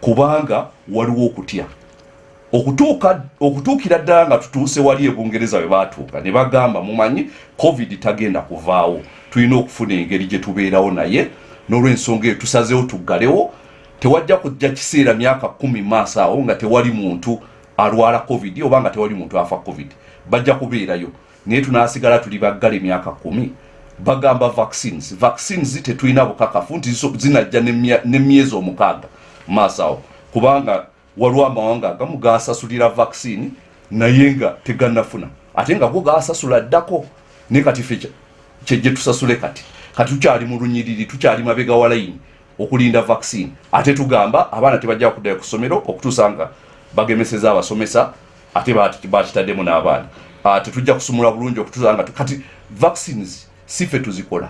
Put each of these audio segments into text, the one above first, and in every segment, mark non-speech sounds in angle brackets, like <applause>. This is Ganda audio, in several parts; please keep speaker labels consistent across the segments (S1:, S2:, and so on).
S1: kubanga waliwo okutya. Okutuukira ddala nga tutuuse wali ebungereza bwe baatuuka ne bagamba mumanyi covid tagenda kuvaawo. Tulina okufuna engeri gye tubeerawo naye n'olwensonga eyo tusazeewo tuggalewo. Tewajja kujja kiseera myaka kumi maaso awo nga tewali muntu alwala covid oba nga tewali muntu afa covid. Bajja kubeerayo. Naye tunaasigala tuli baggala emyaka kumi. Bagamba vaccines. Vaccines tetulina bukakafu nti zinajja n'emyezi omukaaga maaso awo kubanga waliwo amawanga agamu gasasulira vaccine naye nga tegannafuna. Ate nga go gasasula ddako naye kati fe kye- kyejje tusasule kati. Kati tukyali mu lunyiriri tukyali mabega wa layini okulinda vaccine. Ate tugamba abaana tebajja kuddayo ku ssomero okutuusa nga bagemeseza abasomesa ate bakitaddemu n'abaana. Ah, tetujja kusumula bulungi okutuusa nga kati vaccines si ffe tuzikola.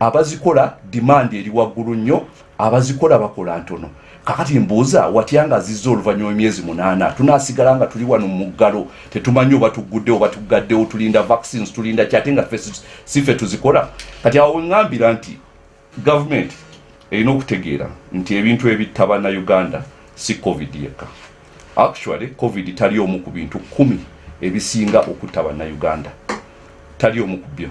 S1: Abazikola dimandi eri waggulu nnyo abazikola bakola ntono kakati mbuuza watya nga zizza oluvannyuma emyezi munaana. Tunaasigala nga tuli wano mu ggalo tetumanyi oba tugguddewo oba tugaddewo tulinda vaccines tulinda ki ate nga si ffe tuzikola. Kati awo weŋŋambira nti gavumenti erina okutegeera nti ebintu ebitta bannayuganda si covid yekka. Actually covid tali omu ku bintu kumi ebisinga okutta bannayuganda tali omu ku byo.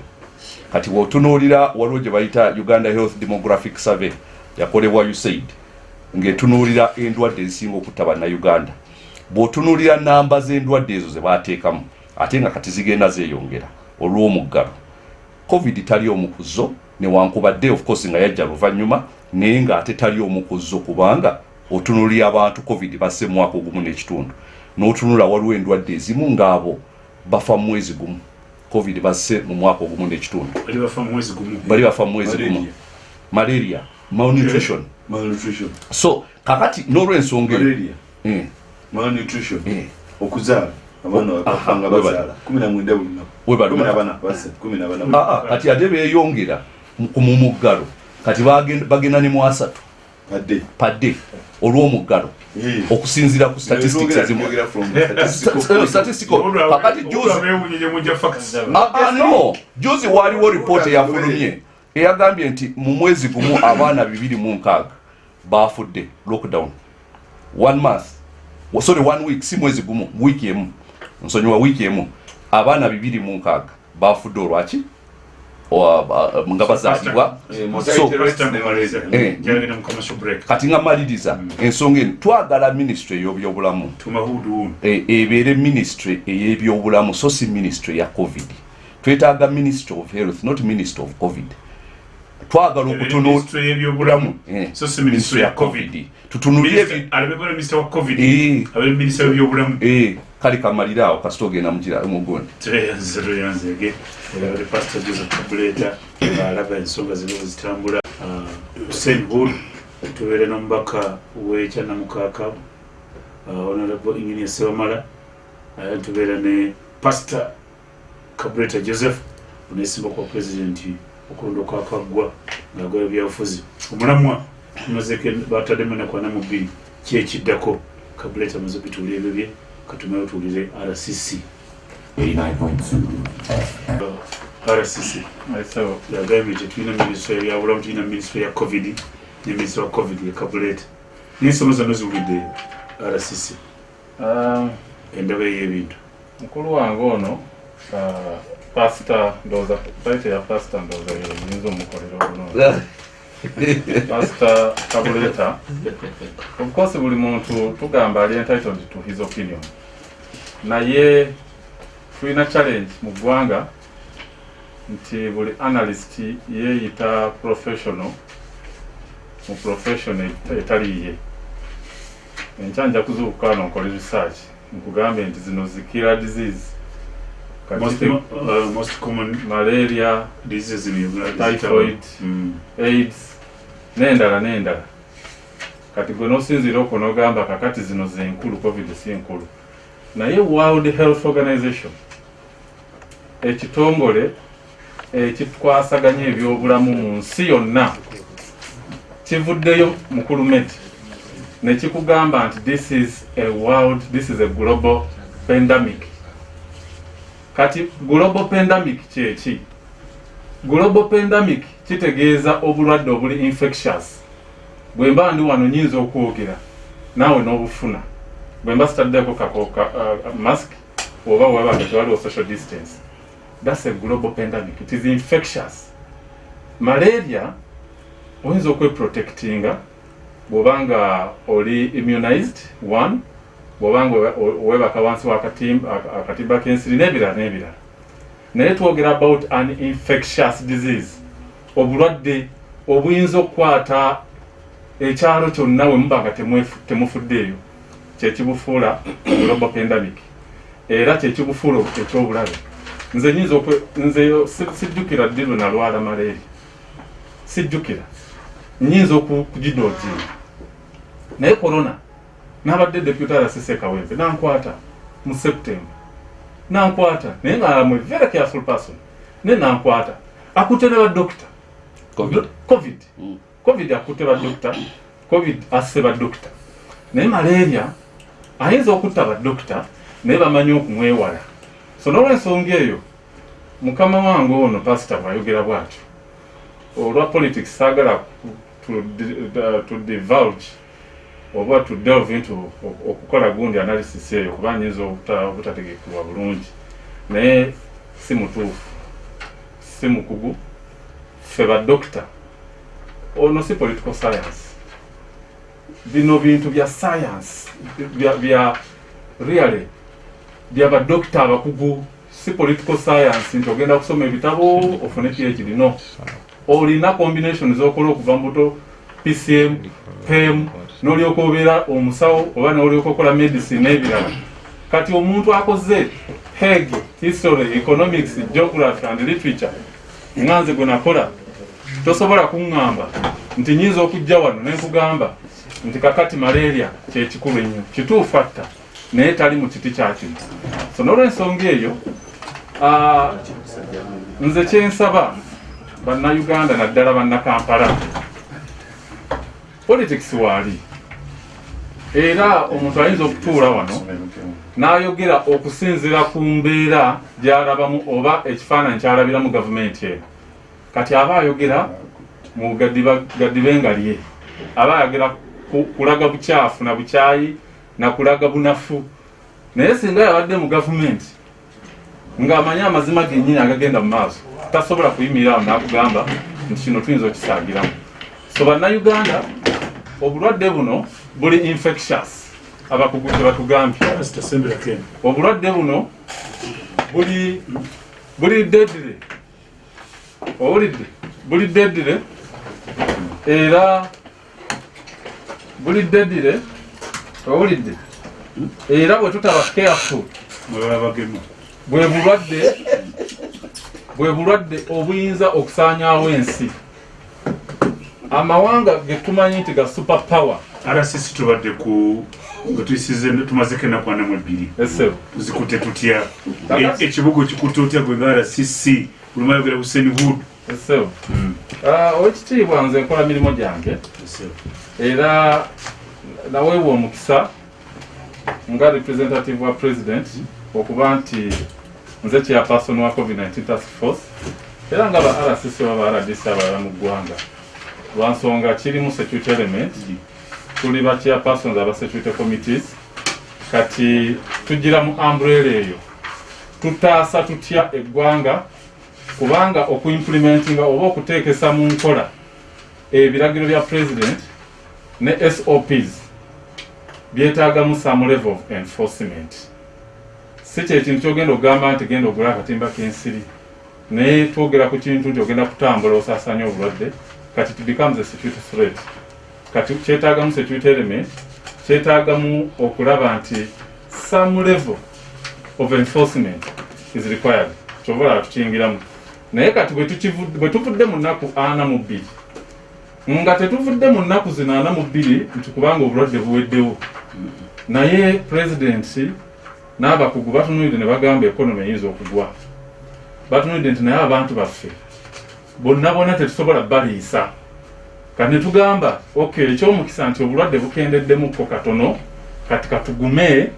S1: Kati wotunuulira waliwo gye bayita uganda health demographic survey yakolebwa usaid ng'etunuulira endwadde ezisinga okutta bannayuganda. Bw'otunuulira namba z'endwadde ezo ze baateekamu ate nga kati zigenda zeeyongera olw'omuggalo. Covid tali omu ku zo newankubadde of course nga yajja luvannyuma naye ng'ate tali omu ku zo kubanga otunuulira abantu covid basse mwaka ogumu n'ekitundu. N'otunula waliwo endwadde ezimu ng'abo bafa mu mwezi gumu. Covid basse mu mwaka ogumu n'ekitundu.
S2: Bali bafa mu mwezi gumu.
S1: Malaria. Malnutrition
S3: malnutrition.
S1: So kakati n'olwensonga
S3: malaria.
S1: Eh,
S3: malnutrition.
S1: Eh,
S3: okuzaala abaana
S1: ah, ah, kati ate beeyongera mu- ku mumuggalo kati bagenda- ne mu asatu.
S3: Padde.
S1: Olw'omuggalo. Okusinziira ku statistics ezimu. Sta- statistical kakati juzi
S2: bewunyije mujja facts.
S1: Ah, juzi waaliwo ripoota eyafulumye eyagambye nti mu mwezi gumu abaana bibiri mu nkaaga bafudde lockdown. One month. Sorry one week. Si mwezi gumu wiiki emu. Nsonyiwa wiiki emu. Abaana bibiri mu nkaaga. Bafudde olwaki? Ba- nga bazaalibwa So- Eh.
S2: break.
S1: kati nga maliriza ensonga eno. Twagala ministry ey'obyobulamu
S2: tumahudu unu
S1: e- ebeere ministry ey'ebyobulamu. So si ministry ya covid. Twetaaga ministry of health not ministry of covid twagala okutunula
S2: ministry y'ebyobulamu.
S1: Eh,
S2: so si ministry ya covid.
S1: Tutunulire Eh.
S2: w'ebyobulamu
S1: Eh, kale kamalire awo kasita ogenda mugundi
S2: alaba ensonga zino zitambula. Hussein bul tubeere n'omubaka w'ekyanamukaaka honorable engineer sewamala Ah, tubeera ne pastor kabuleta joseph onesimba kwa pulezidenti okulonda okwakaggwa ng'agoya byabufuzi omulamwa tumazeeko bataddemu enaku ana mu bbiri ki ekiddako. Kabuleta amaze okutuula ebyo bye katumayo tuwulire rcc
S4: 89.2
S2: rcc yagambye nti tulina minisitule ebyabulamu tulina minisitule ya covid ne minisitule wa covid ye kabuleta. N'ensoma zonna ziwulidde rcc
S5: Um,
S2: endaba ey'ebintu
S5: mukulu wange ono uh, pasita ndowooza taite ya pasita ndowooza yeyinza omukolera obulungi <laughs> pasita kabuleta of course buli muntu tugamba ali entitled to his opinion. Naye tulina challenge mu ggwanga nti buli analyst yeeyita professional mu profession et- etali ye. Enkya nja kuzuukuka wano nkole research nkugambe nti zino zikira disease
S2: most,
S5: Kati-
S2: uh, most common
S5: malaria
S2: diseases in Uganda
S5: Typhoid.
S2: mm.
S5: aids n'endala n'endala. Kati gwe nosinziira okwo nogamba kakati zino zenkulu covid si nkulu. Naye world health organization ekitongole ekikwasaganya ebyobulamu mu nsi yonna kivuddeyo mu kulumeti. Nekikugamba nti this is a world this is a global pandemic kati global pandemic kyeki global pandemic kitegeeza obulwadde obuli infectious. Bwe mba ndi wano nyinza okwogera naawe n'obufuna. Bwe mba sitaddeko kakoka uh, mask oba webanga tewaliwo social distance. Thats a global pandemic. It is infectious. Malaria oyinza okweprotectinga bwobanga oli immunized one bwobanga we- webaka wansi wakatimba aka- akatimba k'ensiri n'ebirala n'ebirala. Naye twogera about an infectious disease obulwadde obuyinza okukwata ekyalo kyonna we muba nga temufuddeeyo kyekibufuula global pandemic era kyekibufuula ekyobulabe. Nze nyinza nze si- sijjukira ddi lwe nalwala malaria. Sijjukira. Nyinza okugidootinga naye corona nabadde deputy arasise kawempe nankwata mu september. Nankwata naye nga am a very careful person. Naye nankwata. Akutte ne badokita
S1: covid.
S5: Covid.
S1: Mm.
S5: covid akutte badokita covid asse badokita naye malaria ayinza okutta badokita naye bamanyi okumwewala. So nolwensonga eyo mukama wange ono pasita bwayogera bwatyo olwa politics saagala to divulge oba into ok- okukola gundi analysis eyo kuba nyinza obuta- obutategekebwa bulungi. Naye si mutuufu si mukugu ffe badokita ono si political science. Bino bintu bya science bya, really bya badokita abakugu si political science nti ogenda kusoma ebitabo ofune phd no. Olina combination zokola okuva mbuto pcm pem nolyoka obeera omusawo oba nolyoka okola medicine n'ebirala. Kati omuntu akoze heg history economics geography and literature nga nze gwe nakola tosobola kuŋŋamba nti nyinza okujja wano nenkugamba nti kakati malaria kyekikulu ennyo kituufu atta naye tali mu kiti kyakino so nolwensonga eyo nze kyensaba bannayuganda naddala bannakampala. Politics waali era omuntu ayinza okutuula wano n'ayogera okusinziira ku mbeera gy'alabamu oba ekifaananyi ky'alabiramu gavumenti eno. Kati aba ayogera mu gaddiba- gaddibe nga lye aba ayogera ku- kulaga bukyafu na bukyayi na kulaga bunafu. Naye singa yabadde mu gavumenti ng'amanyi amazima gennyini agagenda mu maaso tasobola kuyimirira awo n'akugamba nti kino tuyinza okisaagiramu so bannayuganda obulwadde buno buli infectious abakugu kye batugambye
S2: pasita sembera ken
S5: obulwadde buno buli buli deadly. Owulidde buli deadly era buli deadly owulidde era bwe tutaba careful. Bwe bulwadde bwe bulwadde obuyinza okusaanyaawo ensi amawanga ge tumanyi nti ga super power.
S2: Rcc tubadde ku nga tuyisize tumazeko ennaku ana mu ebbiri.
S5: Esebo
S2: tuzikutte tutya? E- ekibuga okikutte otya gwe nga rcc olumu ayogera hussein hood
S5: Ah, owekitiibwa nze nkola mirimu gyange. Era naweebwa omukisa nga representative wa president okuba nti nze chairperson wa covid-19 task force. Era nga ba rcc oba ba rdc abalala mu ggwanga lwansonga kirimu security element. Tuli ba chairpersons aba security committees. Kati tugira mu umbrella eyo. Tutaasa tutya eggwanga kubanga okuimplementinga oba okuteekesa mu nkola ebiragiro bya president ne sops byetaagamu some level of enforcement. Si kyekintu kyogenda okugamba nti genda ogula akatimba k'ensiri naye twogera ku kintu nti ogenda kutambula osaasanya obulwadde kati it becomes a security threat. Kati kyetaagamu security element kyetaagamu okulaba nti some level of enforcement is required. Kyobola tukiyingiramu naye kati bwe tuvudde mu nnaku ana mu bbiri nga tetuvudde mu nnaku zino ana mu bbiri nti kubanga obulwadde buweddewo. Naye pulezidenti n'abakugu batunulidde ne bagamba ekonomi eyinza okugwa. Batunulidde nti naye abantu baffe bonna bonna tetusobola baliisa. Kati ne tugamba okay ekyomukisa nti obulwadde bukendeddemukko katono kati katugume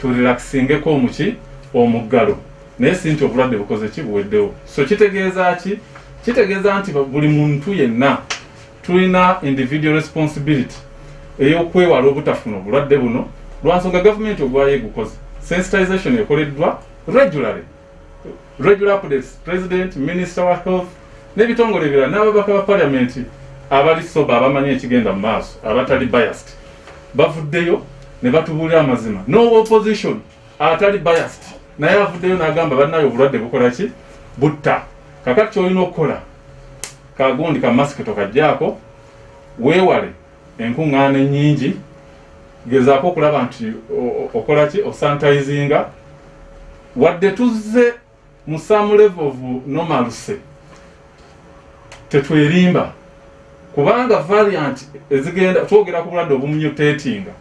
S5: turelaxingeko omuki omuggalo. Naye si nti obulwadde bukoze ki buweddewo. So kitegeeza ki? Kitegeeza nti buli muntu yenna tulina individual responsibility ey'okwewala obutafuna obulwadde buno. Lwansonga gavumenti ogwayo egukoze. Sensitization ekoleddwa regularly. Regular updates. President minister wa health n'ebitongole ebirala n'ababaka ba paliamenti abali soba abamanyi ekigenda mu maaso abatali biased bavuddeyo ne batubuulira amazima. No opposition atali biased naye avuddeyo n'agamba bannayo obulwadde bukola ki? Butta. Kakati kyolina okukola kagundi ka masiki tokajjaako weewale enkuŋŋaana ennyingi gezaako okulaba nti okola ki? Osanitizinga. Wadde tuzze mu some level of normalcy tetwerimba kubanga variant ezigenda twogera ku bulwadde obumutatinga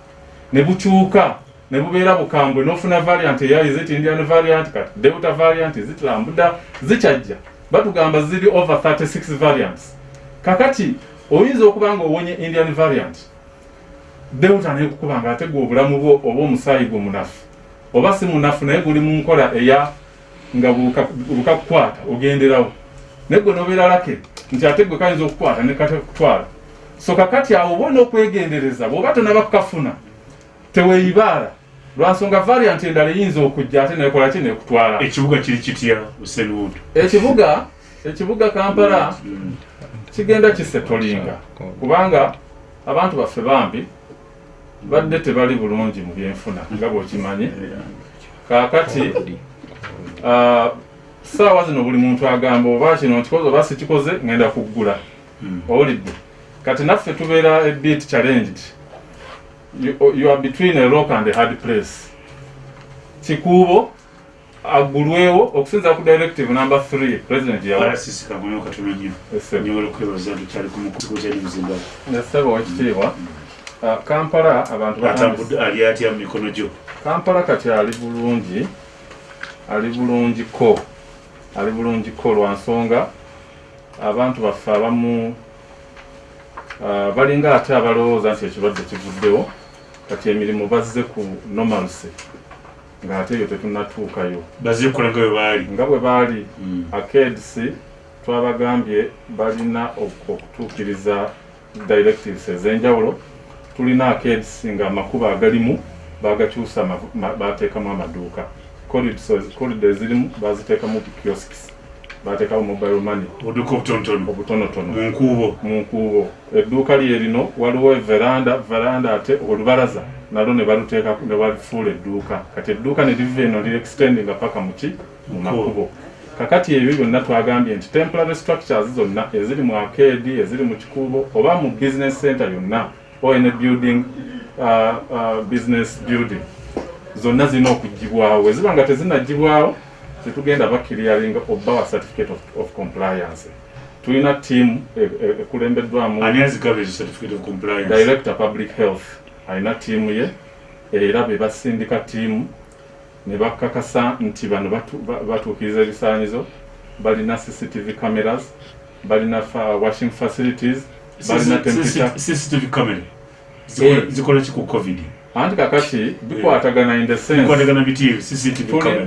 S5: ne bukyuka ne bubeera bukambwe n'ofuna variant eya is it indian variant kati delta variant is it lambuda zikyajja. Batugamba ziri over 36 variants. Kakati oyinza okuba nga owonye indian variant delta nekukuba nga ate gwe obulamu bwo oba omusaayi gwe munafu. Oba si munafu naye guli mu nkola eya nga bukakukwata ogenderawo. Naye gwe nobeera lake nti ate gwe kayinza okukwata ne katekutwala so kakati awo obona okwegendereza bw'oba tonaba kukafuna teweeyibaala lwansonga variant endala eyinza okujja ate nekola ki? Nekutwala.
S2: Ekibuga kiri kitya usenwood
S5: ekibuga ekibuga kampala kigenda kisetolinga kubanga abantu baffe bambi badde tebali bulungi mu byenfuna nga bwokimanyi. Kakati ah, saawa zino buli muntu agamba oba kino nkikoze oba sikikoze ngenda kuggula owulidde. Kati naffe tubeera a bit challenged. You, you are between a rock and a hard place. Kikuubo aggulwewo okusinza ku directive number 3 president yawa
S2: rcc kagoyo katono nnyo nyobola okwebaza nti kyali ku mukugo kyali muzimbabwe
S5: nesebo wekitiibwa Ah, kampala abantu
S2: ali atya mu mikono gyo?
S5: Kampala kati ali bulungi ali bulungiko ali bulungiko lwa nsonga abantu baffe abamu ah, balinga ate abalowooza nti ekirwadde kivuddewo kati emirimu bazze ku normalcy ng'ate eyo tetunnatuukayo
S2: kukola nga bwe baali.
S5: Nga bwe baali akeds twabagambye balina ok- okutuukiriza directives ez'enjawulo. Tulina akeds nga amakubo agalimu bagakyusa ma- bateekamu amaduuka corridor ezirimu baziteekamu kiosks bateekamu mobile money
S2: obuduka obutonotono
S5: obutonotono
S2: mu nkuubo
S5: mu nkuubo edduuka lye lino waliwo veranda veranda ate olubalaza nalwo ne baluteeka ne balifuula edduuka kati edduuka ne liva eno li extendinga paka muki mu makubo kakati ebyo byonna twagambye nti temporary structures zonna eziri mu arcade eziri mu kikuubo oba mu business center yonna oine building uh, uh, business building zonna zirina okugibwawo eziba nga tezinagibwawo tetugenda bakiriyalinga obawa certificate of, of compliance. Tulina tiimu e- e- ekulembeddwamu director public health. Alina tiimu ye era be basindika tiimu ne bakakasa nti bano batu- ba- batuukiriza ebisaanyizo. Balina cctv cameras balina washing facilities balina temperature Eh.
S2: zikola ki ku covid
S5: anti kakati bikwatagana in the sense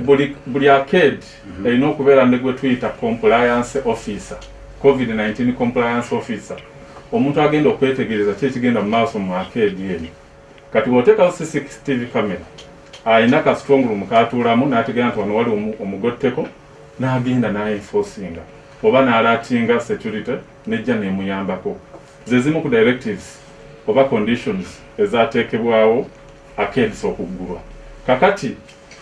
S5: buli buli arcade erina okubeera ne gwe tuyita compliance officer covid-19 compliance officer. Omuntu agenda okwetegereza ki ekigenda mu maaso mu arcade eno? Kati bw'oteekawo cctv camera alina ka strong room katuulamu n'ategeera nti wano wali omu- omugotteko n'agenda n'enforcinga. Oba n'alatinga security nejja n'emuyambako. Ze zimu ku directives oba conditions ezateekebwawo arcades okuggulwa kakati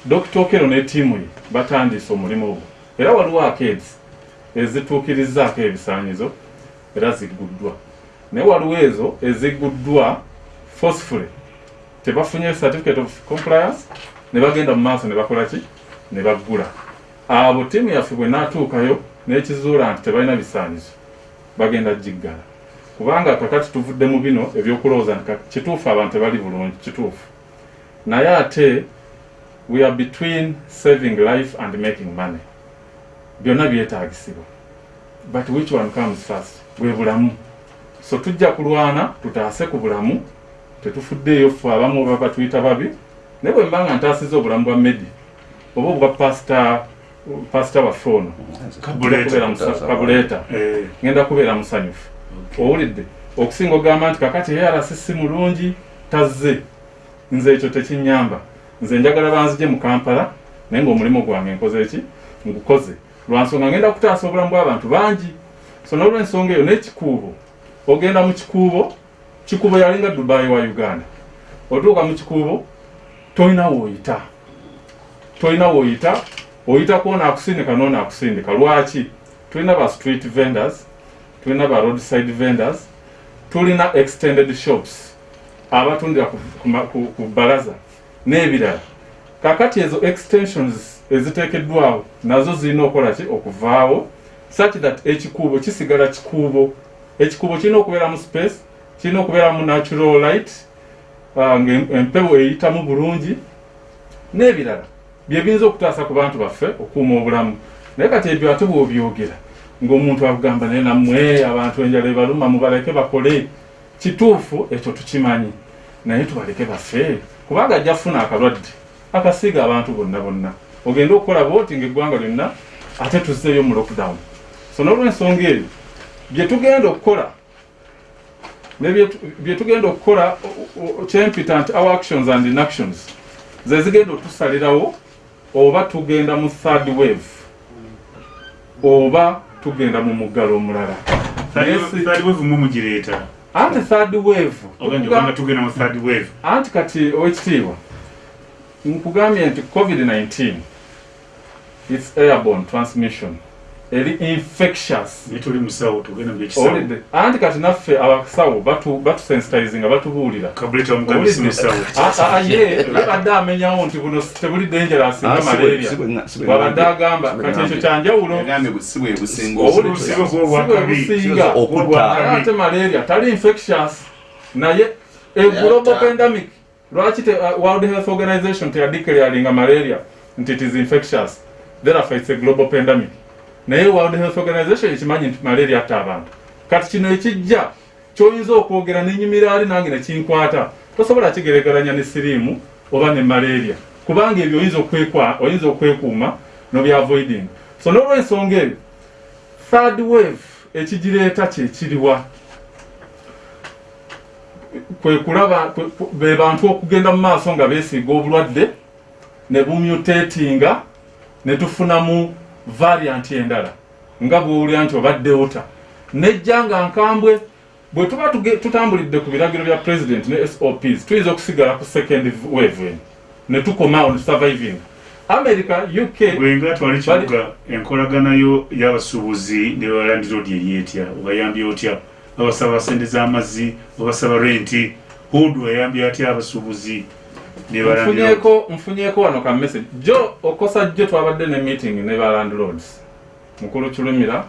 S5: dr. Okero ne ttiimu ye batandise omulimu ogwo. Era waliwo arcades ezituukirizaako ebisaanyizo era zigguddwa. Naye waliwo ezo ezigguddwa forcefully tebafunye certificate of compliance ne bagenda mu maaso ne bakola ki? Ne baggula. Abo ttiimu yaffe bwe naatuukayo n'ekizuula nti tebalina bisaanyizo bagenda giggala kubanga kakati tuvudde mu bino ebyokulowooza nti kituufu abantu tebali bulungi kituufu. Naye ate we are between saving life and making money. Byonna byetaagisibwa. But which one comes first? Bwe bulamu. So tujja kulwana tutaase ku bulamu tetufuddeeyo ffe abamu baba tuyita babi naye bwe mbanga ntaasiza obulamu bwa medi oba obwa pasita pasita waffe ono kabuleeta ngenda kubeera musanyufu owulidde okusinga ogamba nti kakati ARC si mulungi tazze. Nze ekyo tekinyamba. Nze njagala banzije mu kampala naye ngaomulimu gwange nkoze eki? Ngukoze. Lwansonga ngenda kutaasa obulamu bw'abantu bangi. So nolwensonga eyo n'ekikuubo. Ogenda mu kikuubo kikuubo yalinga dubai wa uganda. Otuuka mu kikuubo tolina woyita. Tolina woyita oyitako ono akusindika nono akusindika lwaki? Tulina ba street vendors tulina ba roadside vendors tulina extended shops abatundira ku, ku, ku, balaza n'ebirala. Kakati ezo extensions eziteekeddwawo nazo zirina okukola ki? Okuvaawo. Such that ekikuubo kisigala kikuubo. Ekikuubo kirina okubeera mu space kirina okubeera mu natural light uh, ngaempewo eyitamu bulungi n'ebirala. Byebiyinza okutaasa ku bantu baffe okuuma obulamu. Naye kati ebyo ate bw'obyogera ng'omuntu akugamba naye nammwe abantu enjala ebaluma mubaleke bakole. Kituufu ekyo tukimanyi. Naye tubaleke bafe kubanga ajja kufuna akalwadde akasiiga abantu bonna bonna. Ogenda okukola booti ngaeggwanga lyonna ate tuzzeeyo mu lockdown. So n'olwensonga eyo bye tugenda okukola bye tu- bye tugenda okukola kyempita nti our actions and inactions ze zigenda otusalirawo oba tugenda mu third wave oba tugenda mu muggalo omulala. Anti third wave anti kati owekitiibwa nkugambye nti covid-19 its airborne transmission eri infectious.
S2: Naye tuli musawo tugenda mugekisawo
S5: owulidde anti kati naffe abasawo batu- batusensitizinga batubuulira. Ah, ah, ye yabadde amenyawo nti buno tebuli dangerous nga
S1: Ah,
S5: malaria.
S1: ngambye.
S5: agamba kati ekyo kyanjawulo
S3: yagambye bwe si bwe businga
S5: Owulidde?
S2: Obusigo
S5: Si
S2: bw'obwakabi.
S5: bwe businga
S1: Okutta.
S5: Naye ate malaria tali infectious. Naye a global
S3: Yatta.
S5: pandemic. Lwaki uh, world health organization teyadeclaringa malaria nti it is infectious? Therefore it's a global pandemic naye world health organization ekimanyi nti malaria atta abantu. Kati kino ekijja kyoyinza okwogera nenyumira ali nange nekinkwata tosobola kigeregeranya ne siriimu oba ne malaria. Kubanga ebyo oyinza okwekuuma nobyaavoiding so n'olwensonga ebyo third wave ekigireeta kyekiriwa kwe kulaba kwe- kwe- be bantu okugenda mu maaso nga beesiiga obulwadde ne bumutatinga ne tufunamu variant endala nga bwowulira nti obaddewo ta nejja nga nkambwe bwe tuba tutambulidde ku biragiro bya president ne sops tuyinza okusigala ku second wave eno ne tukomawo ne surviving. America uk
S2: bwenga twali kibuga enkolagana yo y'abasuubuzi ne balandiroodi eri etya obayambye otya? Babasaba sente z'amazzi babasaba renti hudu ayambye atya abasuubuzi
S5: nfunyeeko nfunyeeko wano ka message. Jo okosa jjo twabadde ne meeting ne ba landlords. Mukulu kilumira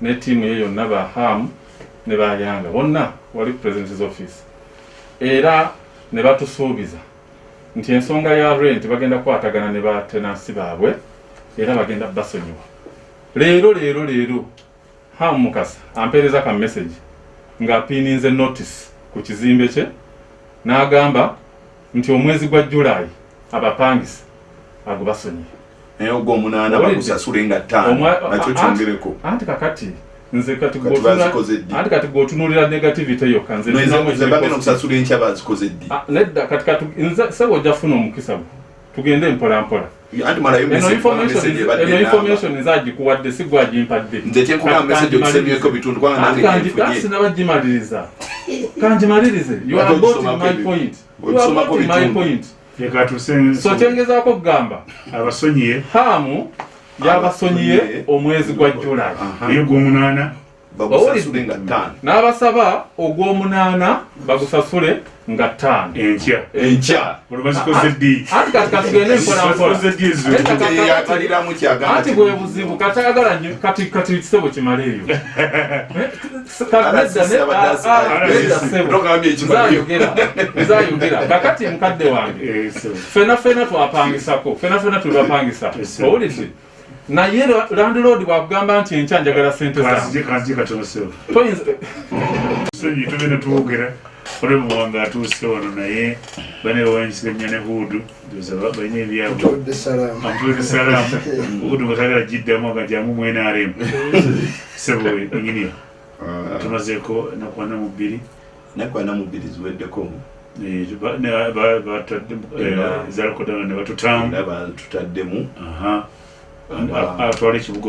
S5: ne tiimu ye yonna ba ham ne bayanga bonna wali president's office. Era ne batusuubiza nti ensonga ya rent bagenda kukwatagana ne batenansi baabwe era bagenda basonyiwa. Leero leero leero ham mukasa ampeereza ka message ng'apiininze notice ku kizimbe kye n'agamba nti omwezi gwa julaayi abapangisa ago basonyiye
S3: naye ogw'omunaana
S5: Owulidde?
S3: bagusasule nga ttaano. Nakyo kyongereko
S5: anti kakati nze kati
S3: Kati
S5: gwotunulira negativity yokka nze
S3: bagenda okusasula enkya bazikoze ddi?
S5: Nedda kati kati nze sebo ojja kufuna omukisa gwo tugende mpola mpola. Eno information
S3: message
S5: eno
S3: ebadde enamba.
S5: information nze agikuwadde si gwagimpadde
S3: nze kyenkugamba message ogisemyeko bitundu kubanga nange nyenfunye
S5: sinabagimaliriza. Kangimalirize my point. So kyengezaako kugamba
S2: abasonyiye.
S5: Hamu yabasonyiye omwezi gwa julaayi
S3: Aha.
S2: eyo gw'omunaana
S3: bagusasule nga ttaano.
S5: N'abasaba ogw'omunaana bagusasule nga ttaano.
S2: Enkya.
S3: Enkya.
S2: Olwo bazikoze ddi
S5: anti kati katugende mpola mpola
S2: bazikoze ddi ezo.
S5: Eka-
S3: Kati yakaliramu kyagamba
S5: anti
S3: ki-
S5: bwe buzibu katayagala nnyo kati kati kisebo kimale eyo.
S3: Ekimaliyo.
S5: nzayogera kakati mukadde wange.
S2: Eso.
S5: fena fena twapangisako fena fena tulibapangisa
S2: Yes.
S5: owulidde naye landlord bwakugamba nti enkya njagala sente zange
S2: kanzije kanzije katono sewo
S5: toyinza
S2: sonyi tugenda twogera olwemu wange atuuse wano naye bane bawanyisiganya ne hudu balina ebyabwe
S4: Todde salama.
S2: amtuweke salaamu hudu nga tagala giddamu nga jamu mwenaremu sebo enginia
S3: Ah,
S2: tumazeeko nakwana mu bbiri
S3: nakwana mu bbiri ziweddeko
S2: Eh, ba- ne- batutamu
S3: ndaba
S2: atwala ekibuga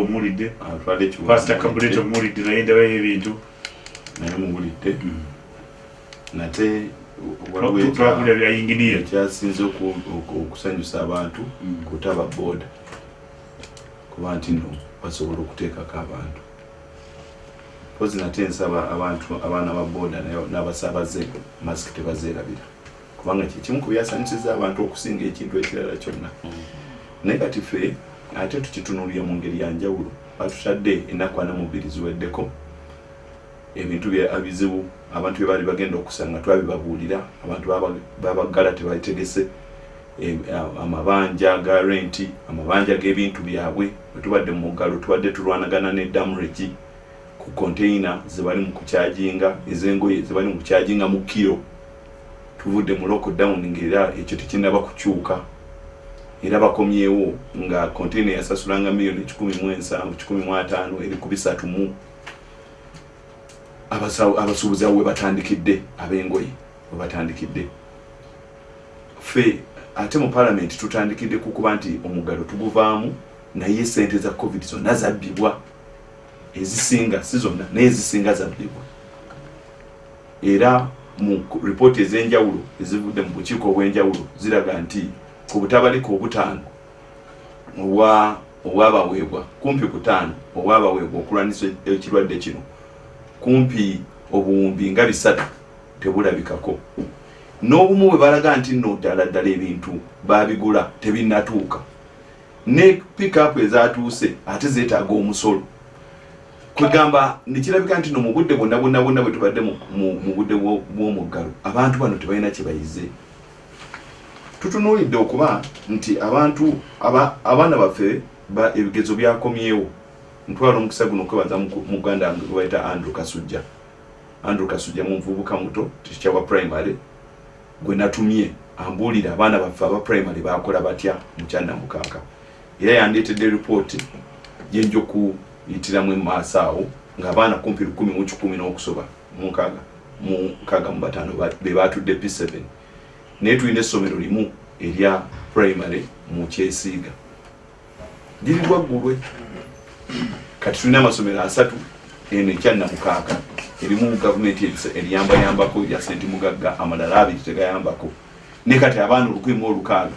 S3: ekibuga
S2: pasita kabuleta omulidde. Naye ndabayo ebintu.
S3: Naye muwulidde nate
S2: twagulira bya inginiya
S3: ekyasinze oku- oku- okusanyusa abantu
S2: Mm.
S3: kutaba booda kuba nti no basobola okuteekako abantu. Pozi nate nsaba abantu abaana ba booda n'abasaabaze masiki tebazeerabira kubanga kyekimu ku byasanyusiza abantu okusinga ekintu ekirala kyonna. Naye kati ffe ate tukitunulire mu ngeri ya njawulo batutadde ennaku ana mu bbiri ziweddeko. Ebintu bya- bizibu abantu bye baali bagenda okusanga twabibabuulira abantu baba- babaggala tebategese a- amabanja ga renti amabanja g'ebintu byabwe. Bwe tubadde mu muggalo tubadde tulwanagana ne damregi ku konteina zebali mu kukyajinga ez'engoye zebali mu kukyajinga mu kiro tuvudde mu lockdown ngaera ekyo tekinaba kukyuka era bakomyewo nga konteina yasasulanga miliyoni kikumi mu ensanvu kikumi mu ataano eri ku bisatu mu. Abasuubuzi abo we batandikidde ab'engoye we batandikidde. Ffe ate mu palamenti tutandikidde ku kuba nti omuggalo tuguvaamu naye sente za covid zonna zabbibwa. Ezisinga si zonna naye ezisinga zabbibwa. Era mu ripooti ez'enjawulo ezivudde mu bukiiko obw'enjawulo ziraga nti ku butabalika obutaano obwa obwabaweebwa kumpi kutaano obwabaweebwa okulwanisa ekirwadde kino kumpi obuwumbi nga bisatu tebulabikako. N'obumu bwe balaga nti nno ddala ddala ebintu babigula tebinnatuuka. Ne pikapu ezatuuse ate zeetaaga omusolo. Kwegamba nekirabika nti no mu budde bwonna bwonna bwonna bwe tubadde mu- budde bwo- bw'omuggalo abantu bano tebalina kye bayize tutunuulidde okuba nti abantu aba- abaana baffe ba- ebigezo byakomyewo. Ntwala omukisa guno okwebaza mu- muganda wange gwe bayita andrew kasujja. Andrew kasujja mumuvubuka muto tikyawa primary gwe natumye ambuulira abaana baffe aba primary bakola batya mukyanamukaaka era yandeetedde ripooti gyenja okuyitiramu emaaso awo ng'abaana kumpi lukumi mu kikumi n'okusoba munkaaga mukaaga mu bataano ba- be batudde p7 naye tulina essomero limu erya primary mu kyesiiga. Liri lwaggulwe kati tulina amasomero asatu eno ekyannamukaaka erimu gavumenti erisa- eriyambayambako ya sente mugagga amalala abiri tegayambako. Ne kati abaana olukumi mu olukaaga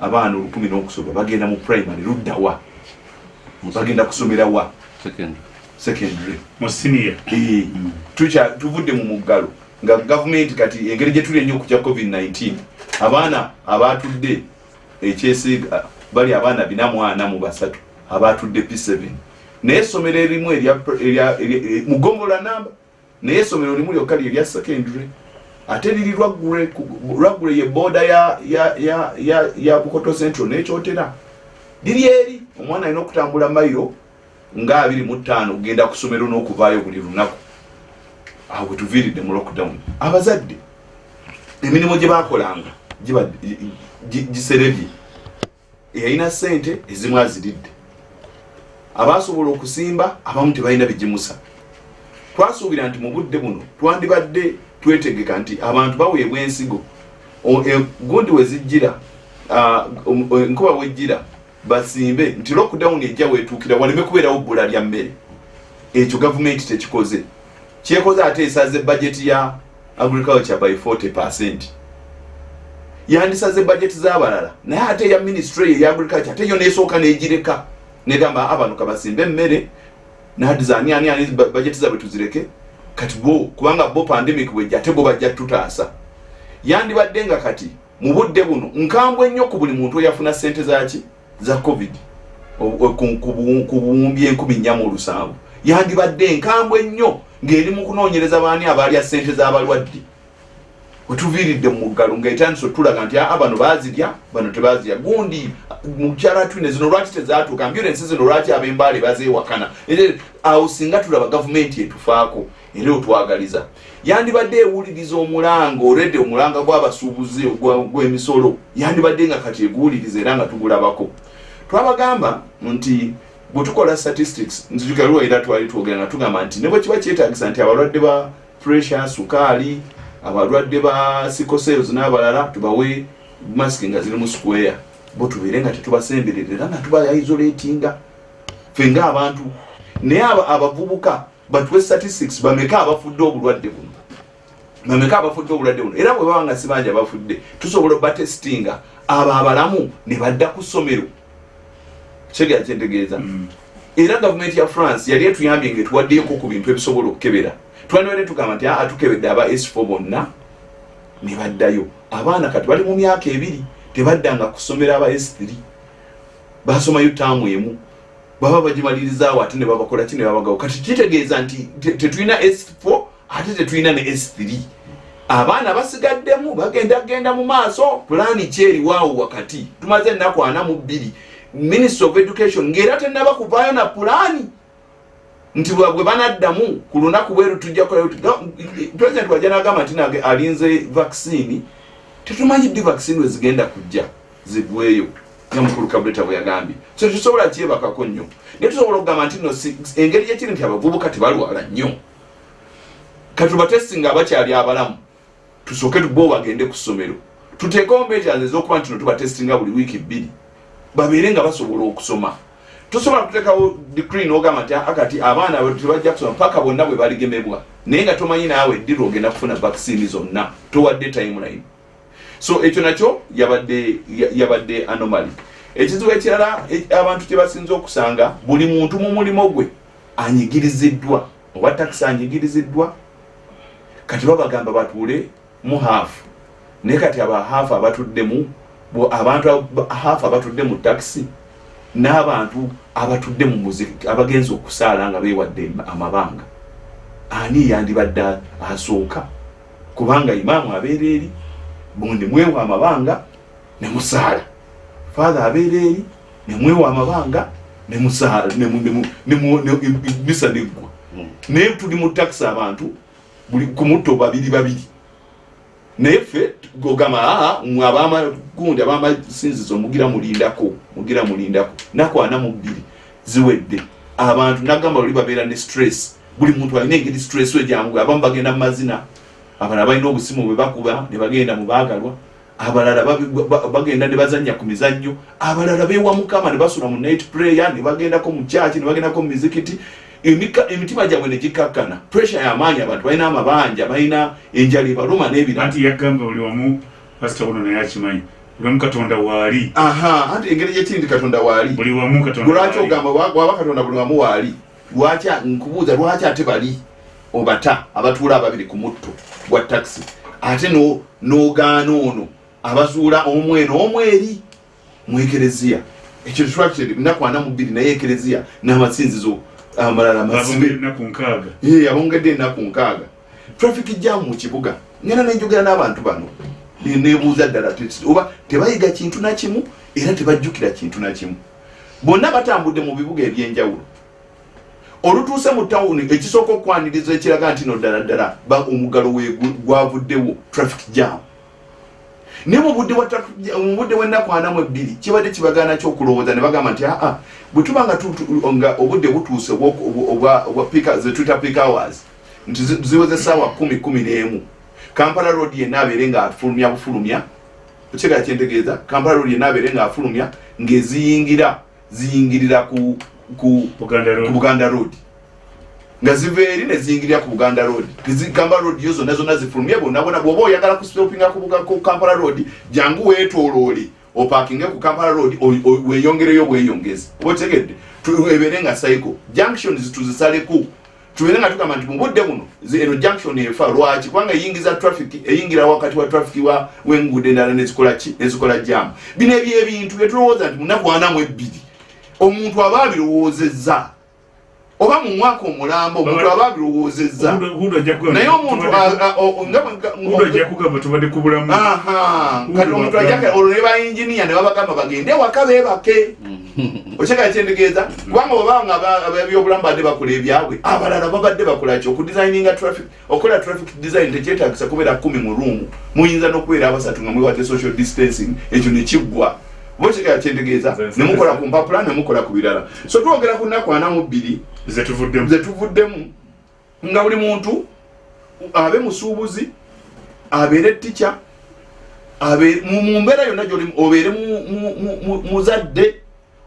S3: abaana olukumi n'okusoba bagenda mu primary luddawa bagenda kusomera wa?
S1: Secondary.
S3: Secondary.
S2: Mu siniya
S3: Eh, tukya- tuvudde mu muggalo nga gavumenti kati engeri gye tuli ennyo okutya covid-19 abaana abatudde ekyesiiga bali abaana bina mu ana mu basatu abatudde p7 naye essomero erimu eh, mugongola namba naye essomero limu lyokka lyerya secondary. Ate liri lwaggule ye booda ya, bukoto central n'ekyotera liri eri omwana alina okutambula mayiro nga abiri mu ttaano kugenda ku ssomero n'okuvaayo buli lunaku awo bwe tuviiridde mu lockdown abazadde emirimu gye bakolanga giserebye. Eyalina ssente ezimu aziridde. Abasobola okusimba abamu tebalina bigimusa twasuubira nti mu budde buno twandibadde twetegeka nti abantu baweebwa ensigo. E- gundi wezijjira ah, om- enkuba wejjira basimbe nti lockdown ejja wetuukira waleme kubeerawo bbula lya mmere. Ekyo gavumenti tekikoze kyekoze ate esaze bajeti ya agriculture by 40 percent. Yandisaze bajeti z'abalala naye ate eya ministry eya agriculture ate yo nesooka negireka. Negamba abantu kabasimbe emmere nadiza ani ani ani ba- bajeti zabwe tuzireke. Kati bo kubanga bo pandemic bwejja ate bo bajja tutaasa. Yandibadde nga kati mu budde buno nkambwe ennyo ku buli muntu eyafuna sente zaki za covid. Ku- ku bu- ku buwumbi enkumi nnya mu olusanvu. Yandibadde nkambwe ennyo ng'eri mu kunoonyereza baani abalya sente z'abalwadde wetuviiridde mu muggalo ngaetandisa otulaga nti aa bano baazirya bano tebazirya. Gundi mukyala twine zino lwaki tezatuuka ambulensi zino lwaki ab'embaale bazeewakana? Era awo singa tulaba gavumenti etufaako era otwagaliza. Yandibadde ewuliriza omulanga olwedde omulanga gw'abasuubuzi gw'emisolo. Yandibadde nga kati eguwuliriza era nga tugulabako. Twabagamba nti bwetukola statistics nzijukaliwo era twali twogera nga tugamba nti ne bwe kiba kyetagisa nti abalwadde ba pressure sukaali abalwadde ba sicosels n'abalala tubawe masiki nga ziri mu square. Bo tubeere nga tetubasembererera nga tubaisolatinga ffe ngaabantu naye aba- abavubuka batuwe statistics bameka abafudde obulwadde buno? Bameka abafudde obulwadde buno? Era bwe baba nga sibanja bafudde tusobola obatestinga abo abalamu ne badda ku ssomero kyegera kyentegeeza era gavumenti ya france yali etuyambye nga etuwaddeyoko ku bintu ebisobola okukebera. Twandibadde tugamba nti aa tukebedde aba s4 bonna. Ne baddayo. Abaana kati bali mu myaka ebiri tebaddanga ku ssomero aba s3 basomayo taamu emu. Baba bagimalirizawo ate ne babakola ki ne babagawo. Kati kitegeeza nti te- tetulina s4 ate tetulina ne s3 abaana basigaddemu bagenda genda mu maaso. Pulaani kyeriwaawo wakati? Tumaze ennaku ana mu bbiri ministry of education ng'era tennaba kuvaayo na pulaani nti bwe banaddamu ku lunaku bweru tujja president wajja nagamba nti nage alinze vaccine tetumanyi ddi vaccine we zigenda kujja zigweyo nga mukulu kabuleta bwe yagambye. So tetusobola kyebakako nnyo. Naye tusobola okugamba nti no engeri gyekiri nti abavubuka tebalwala nnyo. Katubatestinga abakyali abalamu tusooke bo bagende ku ssomero. Tuteekewo measures ez'okuba nti no tubatestinga buli wiiki bbiri babeere nga basobola okusoma. Tosobola kuteekawo decree n'ogamba nti akati abaana abo tebajja kusoma paka bonna bwe baligemebwa naye nga tomanyi naawe eddira ogenda kufuna vaccine zonna? Towadde timeline. So ekyo nakyo yabadde ya- yabadde anomaly. Ekizibu ekirala e- abantu kye basinza okusanga buli muntu mu mulimo gwe anyigiriziddwa. Owa takisi anyigiriziddwa? Kati babagamba batuule mu haafu naye kati aba haafu abatuddemu abantu aba- haafu abatudde mu takisi n'abantu abatudde mu muziki abagenza okusaala nga beewadde amabanga. Ani yandibadde asooka? Kubanga imaamu abeera eri bundi mwewa amabanga ne musaala. Fathe abeera eri ne mwewa amabanga ne musaala ne mu- ne mu- ne mu- ne- misa neggwa. Naye tuli mu takisi abantu buli ku mutto babiri babiri naye ffe gogamba aa mwe abamagundi abamasinzizo mugira mulindako mugira mulindako. Naku ana mu bbiri ziwedde. Abantu nagamba luli babeera ne stress. Buli muntu alina engeri stress we jangu abamu bagenda mu mazina. Abalala balina obusimu bwe bakuba ne bagenda mu baagalwa. Abalala bagenda ne bazanya ku mizannyo. Abalala beewa mukama ne basula mu night prayer ne bagendako mu kyaki ne bagendako mu mizikiti emitima gyabwe ne gikkakkana pressure y'amaanyi abantu balina amabanja balina enjala ebaluma n'ebirala.
S2: Anti yagamba buli wamu pasita buno naye akimanyi buli wamu katonda waali.
S3: Aha anti engeri gyekiri nti katonda waali.
S2: Buli wamu katonda
S3: lwaki ogamba wa- waba katonda buli wamu waali? Lwaki nkubuuza lwaki ate bali obata abatuula ababiri ku mutto gwa takisi ate no- n'ogaana ono abazuula omu eno omu eri mu ekereziya. Ekyo structure nnaku ana mu bbiri naye ekereziya n'amasinzizo amalala masibe
S2: babongere ennaku nkaaga.
S3: Ee, abongedde ennaku nkaaga. Traffic jam mu kibuga. Ngenda nenjogera n'abantu bano. Ne- nebuuza ddala oba tebayiga kintu nakimu era tebajjukira kintu nakimu bonna batambudde mu bibuga ebyenjawulo. Olutuuse mu tawuni ekisooka okwaniriza ekiraga nti no ddala ddala ba- omuggalo we gu- gwavuddewo. Traffic jam naye mu budde bwa traffic jam- mu budde bw'ennaku ana mu ebbiri kibadde kibagaana kyokulowooza ne bagamba nti aa bwe tuba nga tu- tu- nga obudde butuuse obwa- obwa- obwa- obwa peak- ze tuyita peak hours nti zi- ziweze saawa kumi kumi n'emu. Kampala road yenna abeere nga afulumya bufulumya ekigala kyentegeeza kampala road yenna abeere nga afulumya ng'eziyingira ziyingirira ku
S2: buganda road
S3: nga ziva eri neziyingirira ku buganda road. Kampala road yo zonna zonna zifulumye bonnabona bwoba oyagala kusitopinga ku kampala road jangu weetooloole. Opakinge ku kampala road o- o- weeyongereyo bweyongezi oba otegedde? Ebeere nga cycle junctions tuzisaleko tubeere nga tugamba nti mu budde buno eno junction efa lwaki? Kubanga eyingiza traffic eyingira wakati wa traffic wa w'enguudo endala nezikola jamu bino ebyebintu byetulowooza nti munaku ana mu ebbiri omuntu aba abirowoozezza oba mu mwaka omulambo omuntu aba abirowoozezza naye omuntu
S2: tubadde-
S3: a- a- o- nga bwe- nga-
S2: hudo ajja kugamba tubadde ku bulamu.
S3: Aha kati
S2: Hudo
S3: omuntu ajaka olwo ne bayinginiya ne babagamba bagende waka beebake. Okyeka kyentegeeza kubanga obanga abebyobulamu badde bakola ebyabwe abalala babadde bakola ki? Okudesigninga traffic okola traffic design tekyetagisa kubeera kumi mu ruumu muyinza n'okubeera abasatu nga mwewate social distancing ekyo nekiggwa bokigera kyentegeeza
S5: Nze-
S3: nemukola ku mpapula nemukola ku birala. So twogera ku nnaku ana mu bbiri
S2: zetuvuddemu
S3: ze tuvuddemu nga buli muntu abe musuubuzi abeere tica abe- mu mu mbeera yonna gyoli obeere mu- mu- mu- mu- muzadde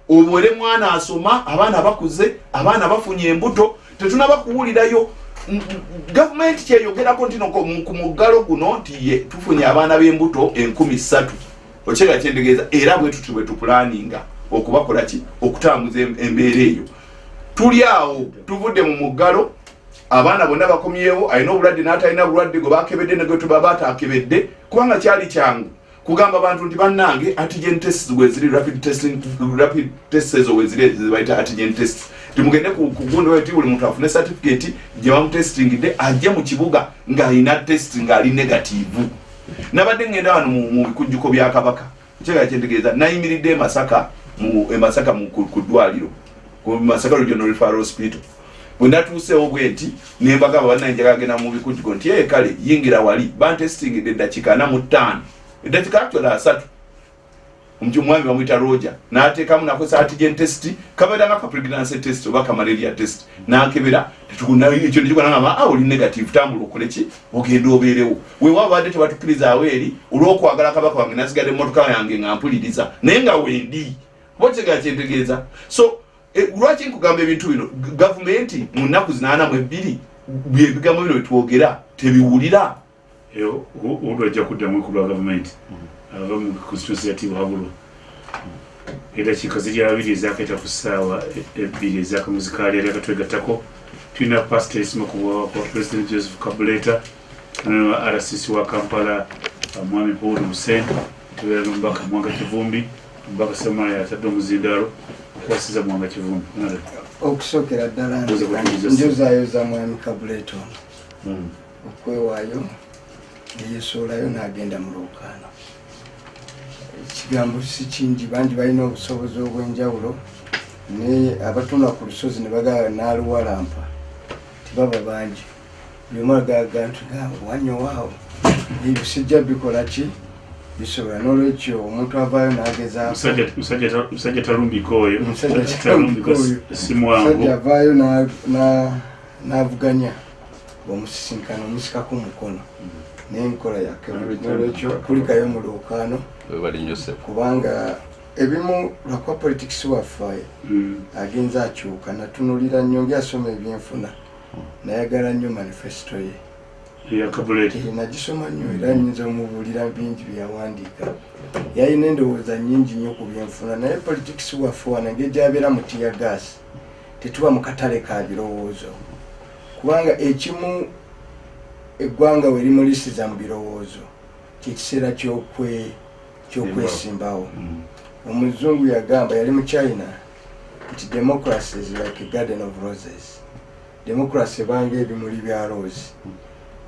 S3: obeere mwana asoma abaana bakuze abaana bafunye embuto tetunaba kuwulirayo. M- m- gavumenti kyeyogerako nti no ko- mu- ku muggalo guno nti ye tufunye abaana b'embuto enkumi ssatu okyega kyentegeeza era bwe tuti bwe tupulaninga okubakola ki? Okutambuza em- embeera eyo. Tuli awo tuvudde mu muggalo abaana bonna bakomyewo alina obulwadde n'atalina bulwadde gwe bakebedde negwe tuba batakebedde kubanga kyali kyangu. Kugamba abantu nti bannange antigen tests weziri rapid testing rapid tests ezo weziri zebayita antigen tests. Timugende ku gundi wetu buli muntu afune certificate gye bamutestingidde ajje mu kibuga ng'alina test ng'ali negativu nabadde ngenda wano mu bikujjuko bya kabaka. Kyega kyentegeeza nayimiridde e masaka mu e masaka mu ku ddwaliro. Ku masaka regional referral hospital bwe natuuseewo bwe nti nembagamba bannanjagala genda mu bikujjuko nti ee kale yingira wali bantestingidde eddakiika ana mu ttaano eddakiika actually asatu omuti omwami bamwita roger n'ateekamu nakozesa antigen test kabeera nga kapregnancy test oba kamalaria test n'akebera ekyo nekigwanagamba a oli negative tambula okole ki? Ogenda obeerewo. Wewa badde tebatukkirizawo eri olw'okwagala kabaka wange nasigadde emmotoka yange nga mpuliriza naye nga wendi oba kitegera kyentegeeza so eh, lwaki nkugamba ebintu bino? Gavumenti mu nnaku zinaana mu ebbiri byebigambo bino byetwogera tebiwulira?
S2: Eyo odu ajja kuddamu ku lwa gavumenti aba mu constituency ya tibuhabulwa edakiika ziri abiri ezakayita ku ssaawa e- ebbiri ezakamuzi ali akatwegattako tulina pasita esima ku bwa kwa president joseph kabuleta nano rcc wa kampala mwami paul hussein tubeera nomubaka mwanga kivumbi omubaka semana yatadde omuzindaalo okwasiza mwanga kivumbi.
S4: Okusookera ddala
S2: Mbuze kutuuza
S4: njozaayoza mwami kabuleto okwewaayo neyesuulayo n'agenda mu lwokaano ekigambo si kingi bangi balina obusobozi obw'enjawulo naye abatunda ku lusozi ne bagaba n'aluwalampa tibaba bangi. Buli omu agaga nti wanyowaawo ebyo sijja bikola ki? Bisobola n'olwekyo omuntu avaayo n'agezaako
S2: Musajja- musajja musajja talumbika oyo.
S4: Musajja
S2: talumbika
S4: talumbika oyo.
S2: si mwangu.
S4: Sajja avaayo na- na- n'avuganya omusisinkano omusikako mukono n'enkola yake nolwekyo kulikayo mu lwokaano kubanga ebimu lwakwa politics waffe
S2: Mm.
S4: agenza akyuka natunulira nnyo ngyasoma ebyenfuna. Nayagala nnyo manifesito ye. Eh, nagisoma nnyo era nyinza omubuulira bingi byeyawandiika yalina endowooza nyingi nnyo ku byenfuna naye politics waffe wana engeri gyabeera mu tiya gaasi tetuba mu katale ka birowoozo. Kubanga ekimu eggwanga we limulisiza mu birowoozo kyekiseera kyokwe kyokwesimbawo omuzungu yagamba yali mu china nti democracy is like a garden of roses. Democracy ebanga ebimuli bya rose.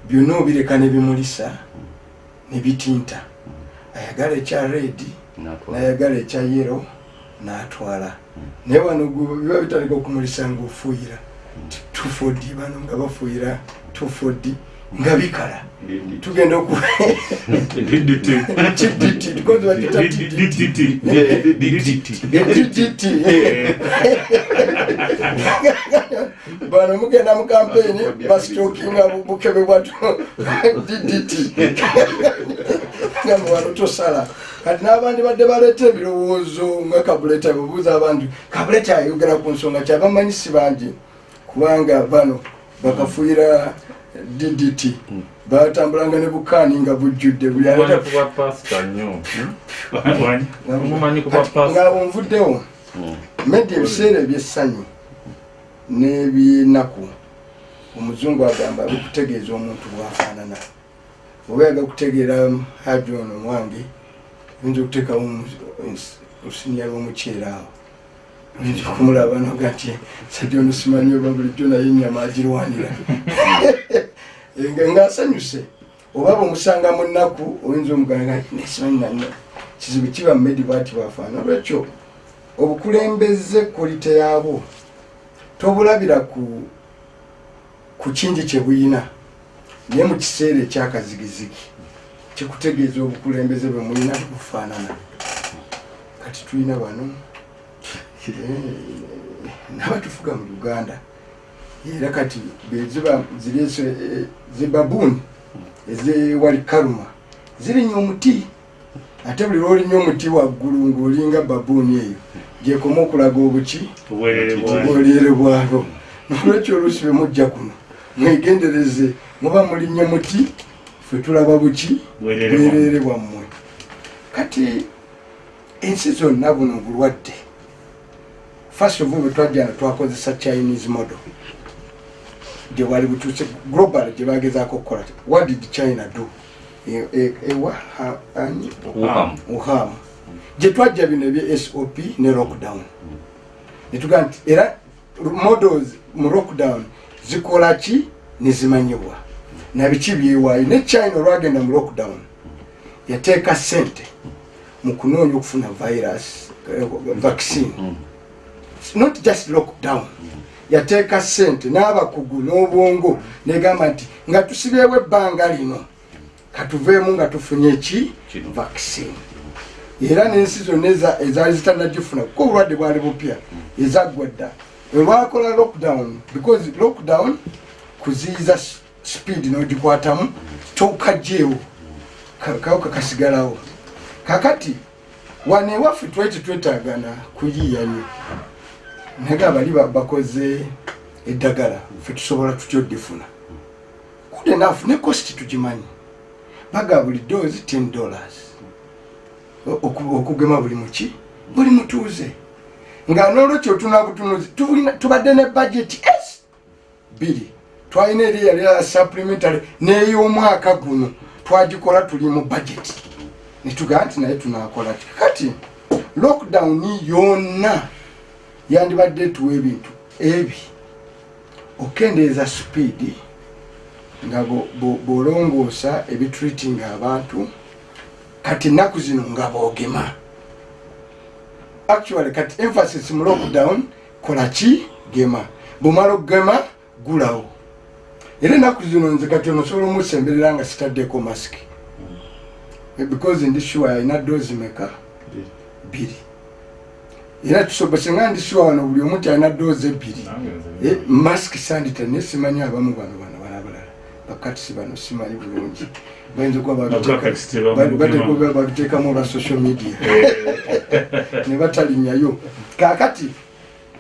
S4: Byonna obireka ne bimulisa ne bitinta. Ayagala ekya redi nayagala ekya yero n'atwala. Naye wano biba bitaleka okumulisa ngaofuuyira tufodi bano nga bafuuyira tufodi nga bikala. Tugenda bano mugenda mu kampeni basitokinga bukebe bwatu DDT gamba wano tosala. Kati n'abandi badde baleeta ebirowoozo nga kabuleta bubuuza abantu kabuleta ayogera ku nsonga kyabamanyisi bangi? Kubanga bano bakafuuyira DDT batambulanga ne bukaani nga bujjudde buli
S5: mumanyi
S4: aleta
S5: kuba pasita nnyo.
S2: Wanyi.
S5: mumanyi kuba pasita
S4: ngabo nvuddewo medde ebiseera ebyessanyu n'ebyenaku omuzungu agamba bikutegeeza omuntu bwafaanana. Oba yaga kutegeera haji ono mwange oyinza okuteekawo olusinya lw'omuceera awo. Oyinza okumulaba noga nti sajja ono simanyi oba bulijjo naye ennyama agirwanira. nga <laughs> ngaasanyuse oba bwemusanga mu nnaku oyinza omuganga nesimanyi nanyo kizibu kiba mumedi bwati bafaana. Olwekyo obukulembeze kolite yaabwo tobulabira ku ku kingi kye buyina naye mu kiseera ekyakazigizigi kikutegeeza obukulembeze bwe mulina tebufaanana kati tulina bano? <laughs> Eh, nabatufuga mu uganda era kati ziri zebabuni ezewali kaluma zirinya omuti ate buli lwolinya omuti waggulu ngaolinga babuuni eyo gyekoma okulaga obuki obwoleere bwalo nolwekyo oluusi bwe mujja kuno mwegendereze muba mulinnya muti ffe tulaba buki
S2: bwereere bwammwe.
S4: Kati ensi zonna buno bulwadde. First of all bwe twajjana twakozesa chinese model gye bwali butuuse global gye bagezaako okukola what did china do? E- e- ewa ani?
S1: Wuhan.
S4: uhamu gye twajja bino ebye sop ne lockdown. Netugaa nti era models mu lockdown zikola ki? Nezimanyibwa nabiki byewaayo? Ne china olwagenda mu lockdown yateeka sente mu kunoonya okufuna virus eh, vaccine. Not just lockdown yateeka sente n'abakugu n'obwongo negamba nti nga tusibyewo ebbanga lino katuveemu nga tufunye eki
S1: Kino.
S4: vaccine. Era n'ensi zonna eza- ezaali zitanagifuna kuko obulwadde bwali bupya ezaggwa dda. Olwakola lockdown because lockdown kuziyiza speed n'ogikwatamu tokajjeewo kawuka kasigalawo. Kakati wano ewaffe twali tetwetaagana kuyiiya naga abali ba- bakoze eddagala ffe tusobola tutya oddifuna? Good enough ne cost tugimanyi. Baga buli doozi 10 dollars. Okugema buli muki buli mutuuze nga nolwekyo tunabutunuzi tubadde ne budget s biri twalina eri yali ya supplementary n'ey'omwaka guno. Twagikola tuli mu budget. Netugaa nti naye tunakola ti kati lockdown yonna yandibadde tuwa ebintu ebi. Okendeeza speedi nga bo- bo- bolongoosa ebitreatinga abantu kati ennaku zino nga boogema. Actually kati emphasis mu lockdown kola ki? Gema. Bwomala okugema gulawo. Era ennaku zino nze kati ono osobola omusemberera nga sitaddeko masiki. Because ndi sure alina doozi meka? Bbiri era tusobose nga ndi sure wano buli omu ti alina doozi ebbiri. Eh, mask sandita naye simanyi abamu bano bano bano abalala. Bakatisi bano simanyi bulungi. Bayinza okuba babiteekamu olwa social media. <laughs> Ne batalinyayo. Kakati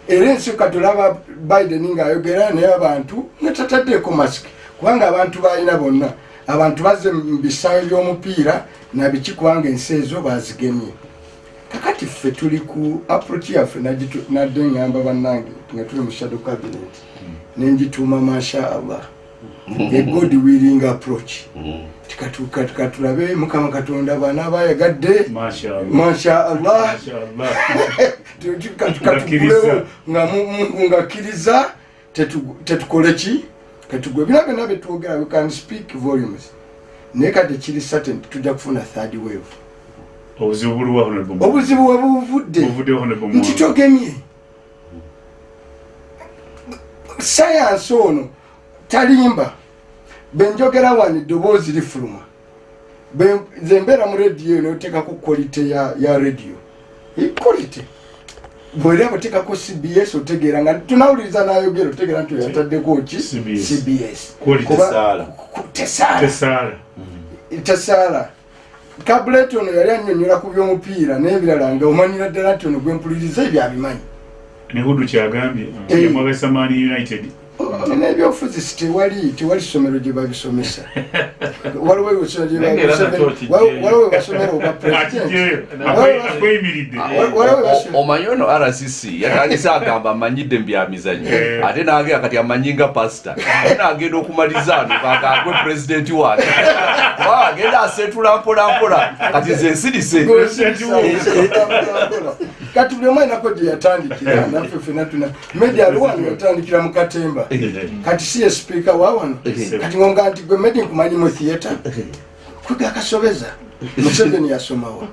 S4: era ensi katulaba biden ngaayogera naye abantu nga tataddeeko mask. Kubanga abantu balina bonna. Abantu bazze mu bisaayo by'omupiira nabiki kubanga ensi ezo bazigemye kakati ffe tuli ku approach yaffe nadde ngamba bannange nga tuli mu shadow cabinet. Nenjituuma masha allah. A god willing approach. Tikatuka tukatulabe mukama katonda bana bayagadde masha allah. <laughs> Katugulewo nga mu- mungu ngakkiriza. Tetu- tetukole ki? Katugwe bina byonna byetwogera we can speak volumes. Naye kati kiri certain tujja kufuna third wave
S2: obuzibu buliwa
S4: obuzibu we buvudde.
S2: Buvudde honorable
S4: nti togemye. Sayansi ono talimba. Benjogera wano eddoboozi lifuluma. Be- nze mbeera mu rediyo eno oteekako quality ya, ya rediyo. Equality bwera oteekako cbs otegeera nga tunawuliriza nayogera otegeera nti oyataddeko ki?
S2: CBS.
S4: cbs
S2: Quality
S4: Kuba-
S3: tesaala.
S4: tesaala
S2: tesaala
S4: tesaala kabulet ono yali annyonnyola ku by'omupiira n'ebirala nga omanyira ddala nti ono gwempuliriza ebyo abimanyi
S2: ne hudu kyagambye
S4: Eh.
S2: yamwagasa mani united <laughs>
S4: n'ebyobufuzi tewali tewali ssomero gye babisomesa. <laughs> Waliwo waliwo- webasomero obwa
S1: omanyi ono rcc yatandise agamba amanyidde mu byamizanyo
S2: Eh.
S1: ate nagenda kati amanyi nga pasita ate nagenda okumaliza ano kakagwe pulezidenti wange. <laughs> Agenda asetula mpolampola kati ze nsirise
S4: kati buli omu ainako gye yatandikira naffe fena tuna media aliwano yatandikira mu katemba. Kati si ye sipiika wa wano? Kati ngonga nti gwe medi nkumanyi mu theatre kwega akasobeza. Museveni yasomawa.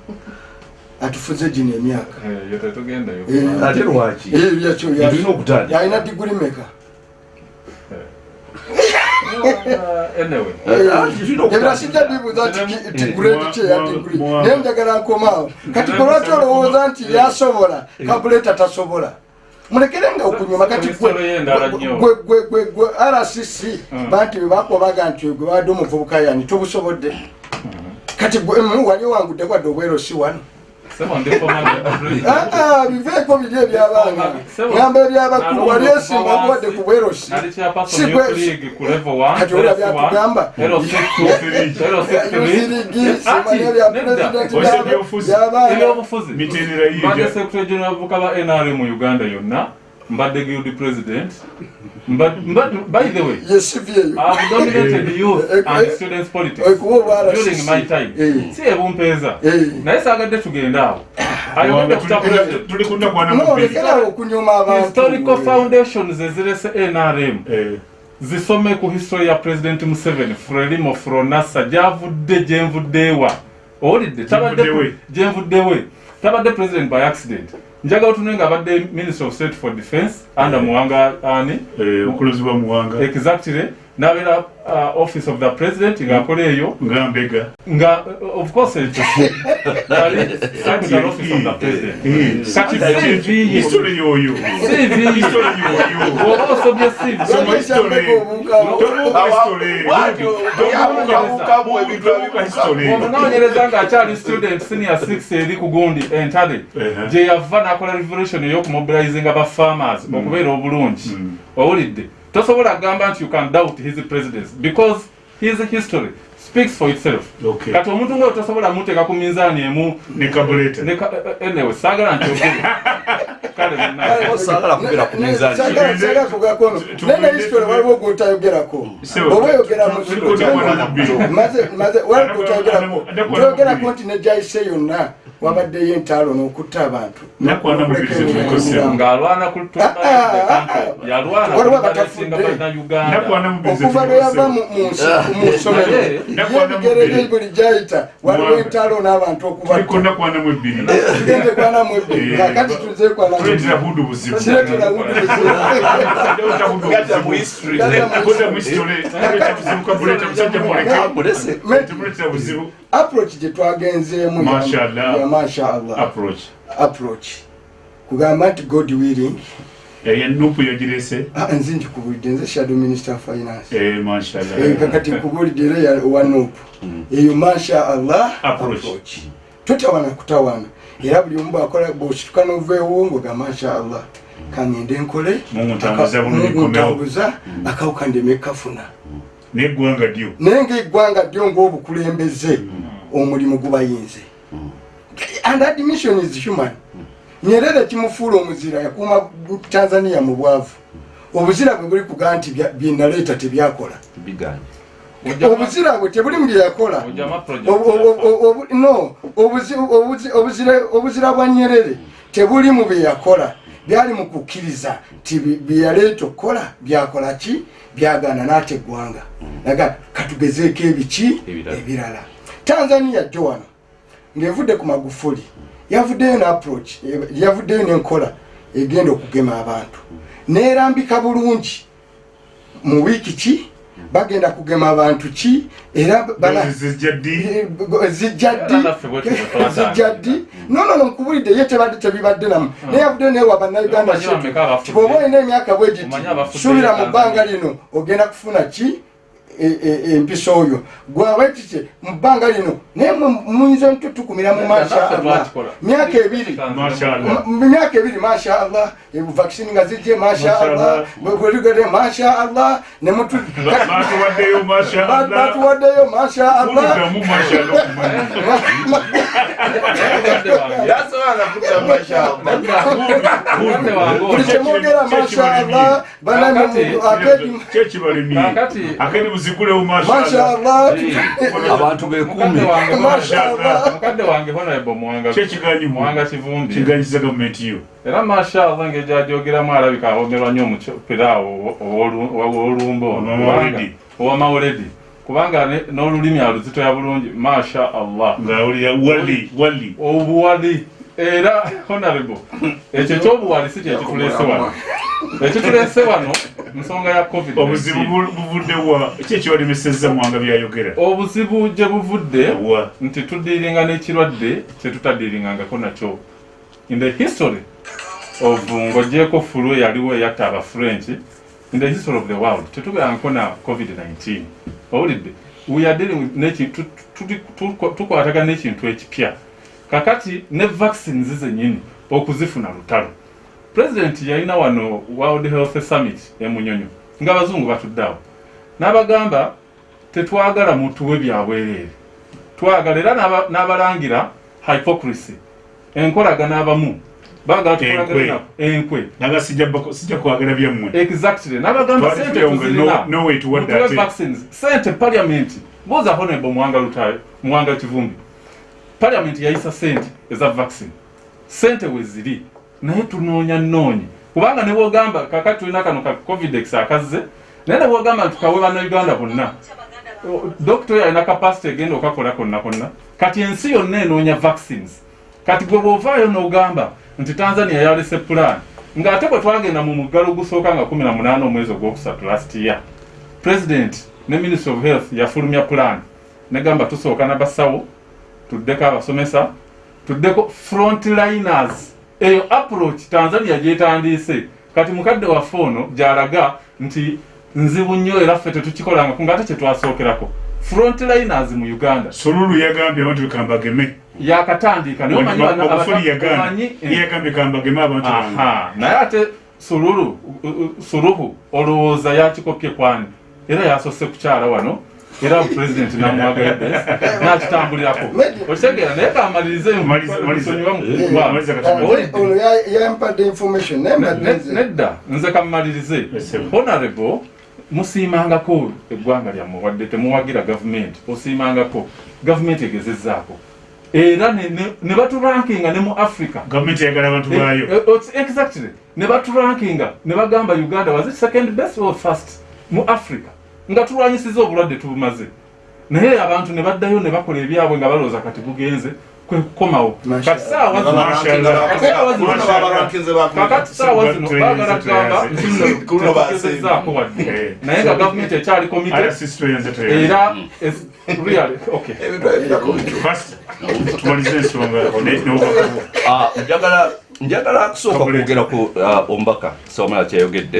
S4: Atufuze gino emyaka. Eh.
S1: ate lwaki?
S4: Eh, yalina diguri meka
S5: Anyway.
S4: Ebira sijja bibuuza nti ki- ti
S5: Eh,
S4: grade ki eya
S2: mwa-
S4: diguri
S2: mwa-
S4: naye njagala nkomaawo kati kolwaki olowooza nti yasobola kabuleta tasobola mulekerenga okunyuma kati gwe-
S5: Kristo yendala nnyo.
S4: gwe- gwe- gwe- gwe rcc
S5: Mm.
S4: banti bebakobaga nti gwe badde omuvubuka yani tobusobodde. Kati gwe mm, wali owangudde kwadde obwero si wano Ah, ah, biveeko biri ebyabaana ngamba ebyabakulu wali esimba okuwadde ku bwerosi
S5: nali chairperson
S4: Si
S5: youth
S4: gwe-
S5: league ku level 1
S4: Kati olya byatugamba. Yuzirigi, simanya bya president
S2: Ose
S4: byaba-
S2: byobufuzi.
S4: byabaana.
S5: ebyobufuzi
S2: mitendera
S5: mbadde
S2: yiija
S5: secretary general abavuka ba nrm mu uganda yonna mbadde guild president Mbad- mbad- by the way I've dominated <laughs> youth
S4: Eh,
S5: and
S4: eh,
S5: students politics
S4: obwa
S5: during my time.
S4: Eh.
S5: si ebumpeeza
S4: Eh.
S5: naye saagadde tugenda awo. Ayogedde ku kya president
S2: tuli kunakwana
S4: no
S2: mubiri
S4: lekerawo okunyuma abantu.
S5: Historical foundations ezirese nrm
S2: Eh,
S5: zisome ku history ya president museveni frelimo fronasa gyavudde gyenvuddeewa owulidde? Tabadde
S2: Gyenvuddewe.
S5: gyenvuddewe tabadde president by accident njagala otunule nga abadde minister of state for defense under muwanga ani?
S2: Eh, okulozibwa muwanga
S5: exactly nabeera uh, office of the president ng'akola eyo.
S2: Nga mbega.
S5: Nga uh, of course ekyo yali secretary office of the president.
S2: Kati
S5: CV ye.
S2: history yoyo.
S5: CV
S2: history. Yoyo.
S5: Bw'oba osobye CV
S2: Soma history. Tobuuka history.
S3: wabukamu ebintu
S2: Tobuuka history.
S5: omunoonyereza ng'akyali student senior 6 eri ku gundi entale
S2: Ehe.
S5: gye yava n'akola revolution ey'okumobilizinga ba farmers okubeera obulungi. Owulidde tosobola kugamba nti you can doubt his presidency because his history speaks for itself.
S2: Okay.
S5: kati omuntu ngaoyo tosobola muteeka ku minzaani emu
S2: ne
S5: ka- anyway saagala
S4: sagakugakono nene history waliwo gwotayogerako oba oyogera mu
S2: Tuli kutamwana mu bbiri.
S4: maze maze waliwo gwotayogerako toyogerako nti nejayise yonna wabaddeyo entaalo n'okutta abantu Waliwo
S2: mu
S4: okuva lwe yava mu- mu nsi- mu ssomero
S5: Naye,
S4: yebigere buli gyayita waliwo entaalo n'abantu kwanamu ebbiri
S2: Eh,
S4: kakati
S2: buzibu
S4: approach gye twagenzeemu ya-
S2: Mashallah.
S4: ya mashallah.
S2: Approach.
S4: Approach. Kugamba nti god willing.
S2: Eya nupu yagirese
S4: ah, nze nkikubulidde nze shadow minister finance.
S2: Eh
S4: Eh, kakati nkubulidde era ya wanupu eyo masha allah
S2: Approach.
S4: totawana kutawana. Era buli omu bwakola bwosituka noveewo ngoga masha allah kaŋŋende nkole
S2: Mungu ntambuza
S4: aka-
S2: bulungi
S4: Mungu
S2: nkomewo.
S4: ntambuza akawuka ndeme kafuna
S2: neggwanga ddyo.
S4: Naye ngaeggwanga ddyo ngaobukulembeze omulimu gubayinze. And admission is human. Nyerere kimufuula omuzira yakuuma tanzania mu bwavu. Obuzira bwe buli kugaa nti byenaleeta tebyakola. Obuzira bwe tebuli mu byeyakola
S5: Ojama project.
S4: Obu- obu- obu- obu- no obuzi- obuzi- obuzira- obuzira bwa nyerere tebuli mu byeyakola byali mu kukkiriza ti bi- byeyaleeta okukola byakola ki? Byagaana n'ate eggwanga. Aga katugezeeko ebiki?
S1: Ebirala.
S4: tanzania jjo wano ng'evudde ku magufuli yavuddeyo ne approach eh, yavuddeyo n'enkola egenda okugema abantu. Neerambika bulungi. Mu wiiki ki bagenda kugema abantu ki? Era bana-
S2: zijja ddi?
S4: Zijja ddi?
S5: Era naffe bwe tutyo twatandika. <laughs>
S4: zijja ddi? Nonono nkubulidde ye tebadde tebibadde namu. Naye yavuddeyo naye wa bannayuganda
S5: abafudde?
S4: kibwoba olina emyaka bwegiti suubira mu bbanga lino ogenda kufuna ki e- e- empisa oyo. Kiki mu bbanga lino naye muyinza ntutukumira mu masha
S5: Naffe
S4: allah.
S5: twakikola.
S4: myaka ebiri.
S2: Mashallah.
S4: myaka ebiri masha allah. Vaccine nga zijje masha
S2: Masha
S4: allah.
S2: Allah.
S4: bweligere masha allah. Nemutu
S2: batuwaddeyo mashallah
S4: batuwaddeyo masha allah.
S2: Kudugamu mashallah
S3: yasobola kutta mashallah
S4: buli masha
S2: mashallah
S4: allah
S1: abantu
S5: wange
S4: allah
S5: mukadde wange honorable muwanga
S2: kyekiganyimu
S5: muwanga kivumbi
S2: kiganyiza gavumenti yo?
S5: Era mashallah ng'egyajogeramu alabika ahomerwa nnyo omupira awo ow'olumbo
S2: Owa Mawulidi.
S5: owa mawuledi kubanga n'olulimi aluzitoya bulungi. Masha allah
S2: ngaawulira wali wali.
S5: Obuwali era honorable ekyo ekyobuwali si kyekitulese wano ekitulese wano nsonga ya covid
S2: obuzibu bu- buvuddewa ki ekyolemesezza mwanga byayogera?
S5: Obuzibu gye buvudde nti tudiiringa n'ekirwadde kyetutadiiringangako nakyo. In the history of ng'ogyeko fulu eyaliwo eyatta abafrench in the history of the world tetubeerangako na covid-19 owulidde? We are dealing with neki- tu- tu- tu- tu- tukwatagana n'ekintu ekipya kakati ne vaccines zennyini okuzifuna lutalo. President yalina wano world health summit emunyonyo ng'abazungu batudde awo. N'abagamba tetwagala mutuwe byabwereere twagala era n'aba- n'abalangira hypocrisy. Enkolagana abamu tukolagane
S2: Enkwe. naga sijja kwagala byammwe.
S5: Exactly. N'abagamba sente tuzirina. sente parliament buuza honorable muwanga lutayo muwanga kivumbi parliament yayisa sente eza vaccine. Sente weziri naye tunoonya noonye kubanga ne bwogamba kakati tulina kano ka covidex akazze naye ne bwogamba nti kawe bannayuganda bonna O- dokita oyo alina kapasite egenda okakola konna konna kati ensi yonna enoonya vaccines. Kati gwe bwovaayo n'ogamba nti tanzania yalese plan ng'ate bwe twagenda mu muggalo ogusooka nga 18 omwezi ogwokusatu last year president ne ministry of health yafulumya plan negamba tusooka nabasawo tuddeko abasomesa tuddeko frontliners. Eyo approach tanzania gyetandiise. Kati mukadde waffe ono gyalaga nti nzibu nnyo era ffe tetukikolangako ngaate kyetwasookerako frontliners mu uganda.
S2: Solulu yagambye abantu bekambageme
S5: yakatandiika naye omanyi bano
S2: magufuli
S5: abata-
S2: yagambye.
S5: omanyi- eh,
S2: yagambye kambageme abantu
S5: naye ate sululu suluhu olowooza yakikopye kwani? Era yasose kukyala wano era pulezidenti namwagaidde nakitambulirako okitegeera naye kamalirize
S2: Maliza- maliza.
S5: nsonyiwa
S2: Maliza kati-
S5: Owulidde?
S4: ono ya- yampadde information naye
S5: Ne-
S4: mbadde
S5: ne-
S4: nze
S5: nedda nze kamumalirize
S2: Yes, sir.
S5: honorable musiimangako eggwanga lyammwe wadde temuwagira gavumenti osiimangako gavumenti egezezzaako era ne- ne ne baturankinga ne mu africa.
S2: Gavumenti yagala abantu
S5: Eh,
S2: baayo
S5: eh, it's- exactly. Ne baturankinga ne bagamba uganda was it second best or first mu africa nga tulwanyisiza obulwadde tubumaze. Naye abantu ne baddayo ne bakola ebyabwe nga balowooza kati bugenze kwe kukomawo. Kati saawa zino
S2: Mashallah.
S5: saawa zino baagala
S3: basembi.
S5: tetugezezaako wadde. Naye nga gavumenti ekyali komite era
S2: n'obubaka
S1: Ah, njagala njagala kusooka kwogera ku ah, omubaka sawamala kyayogedde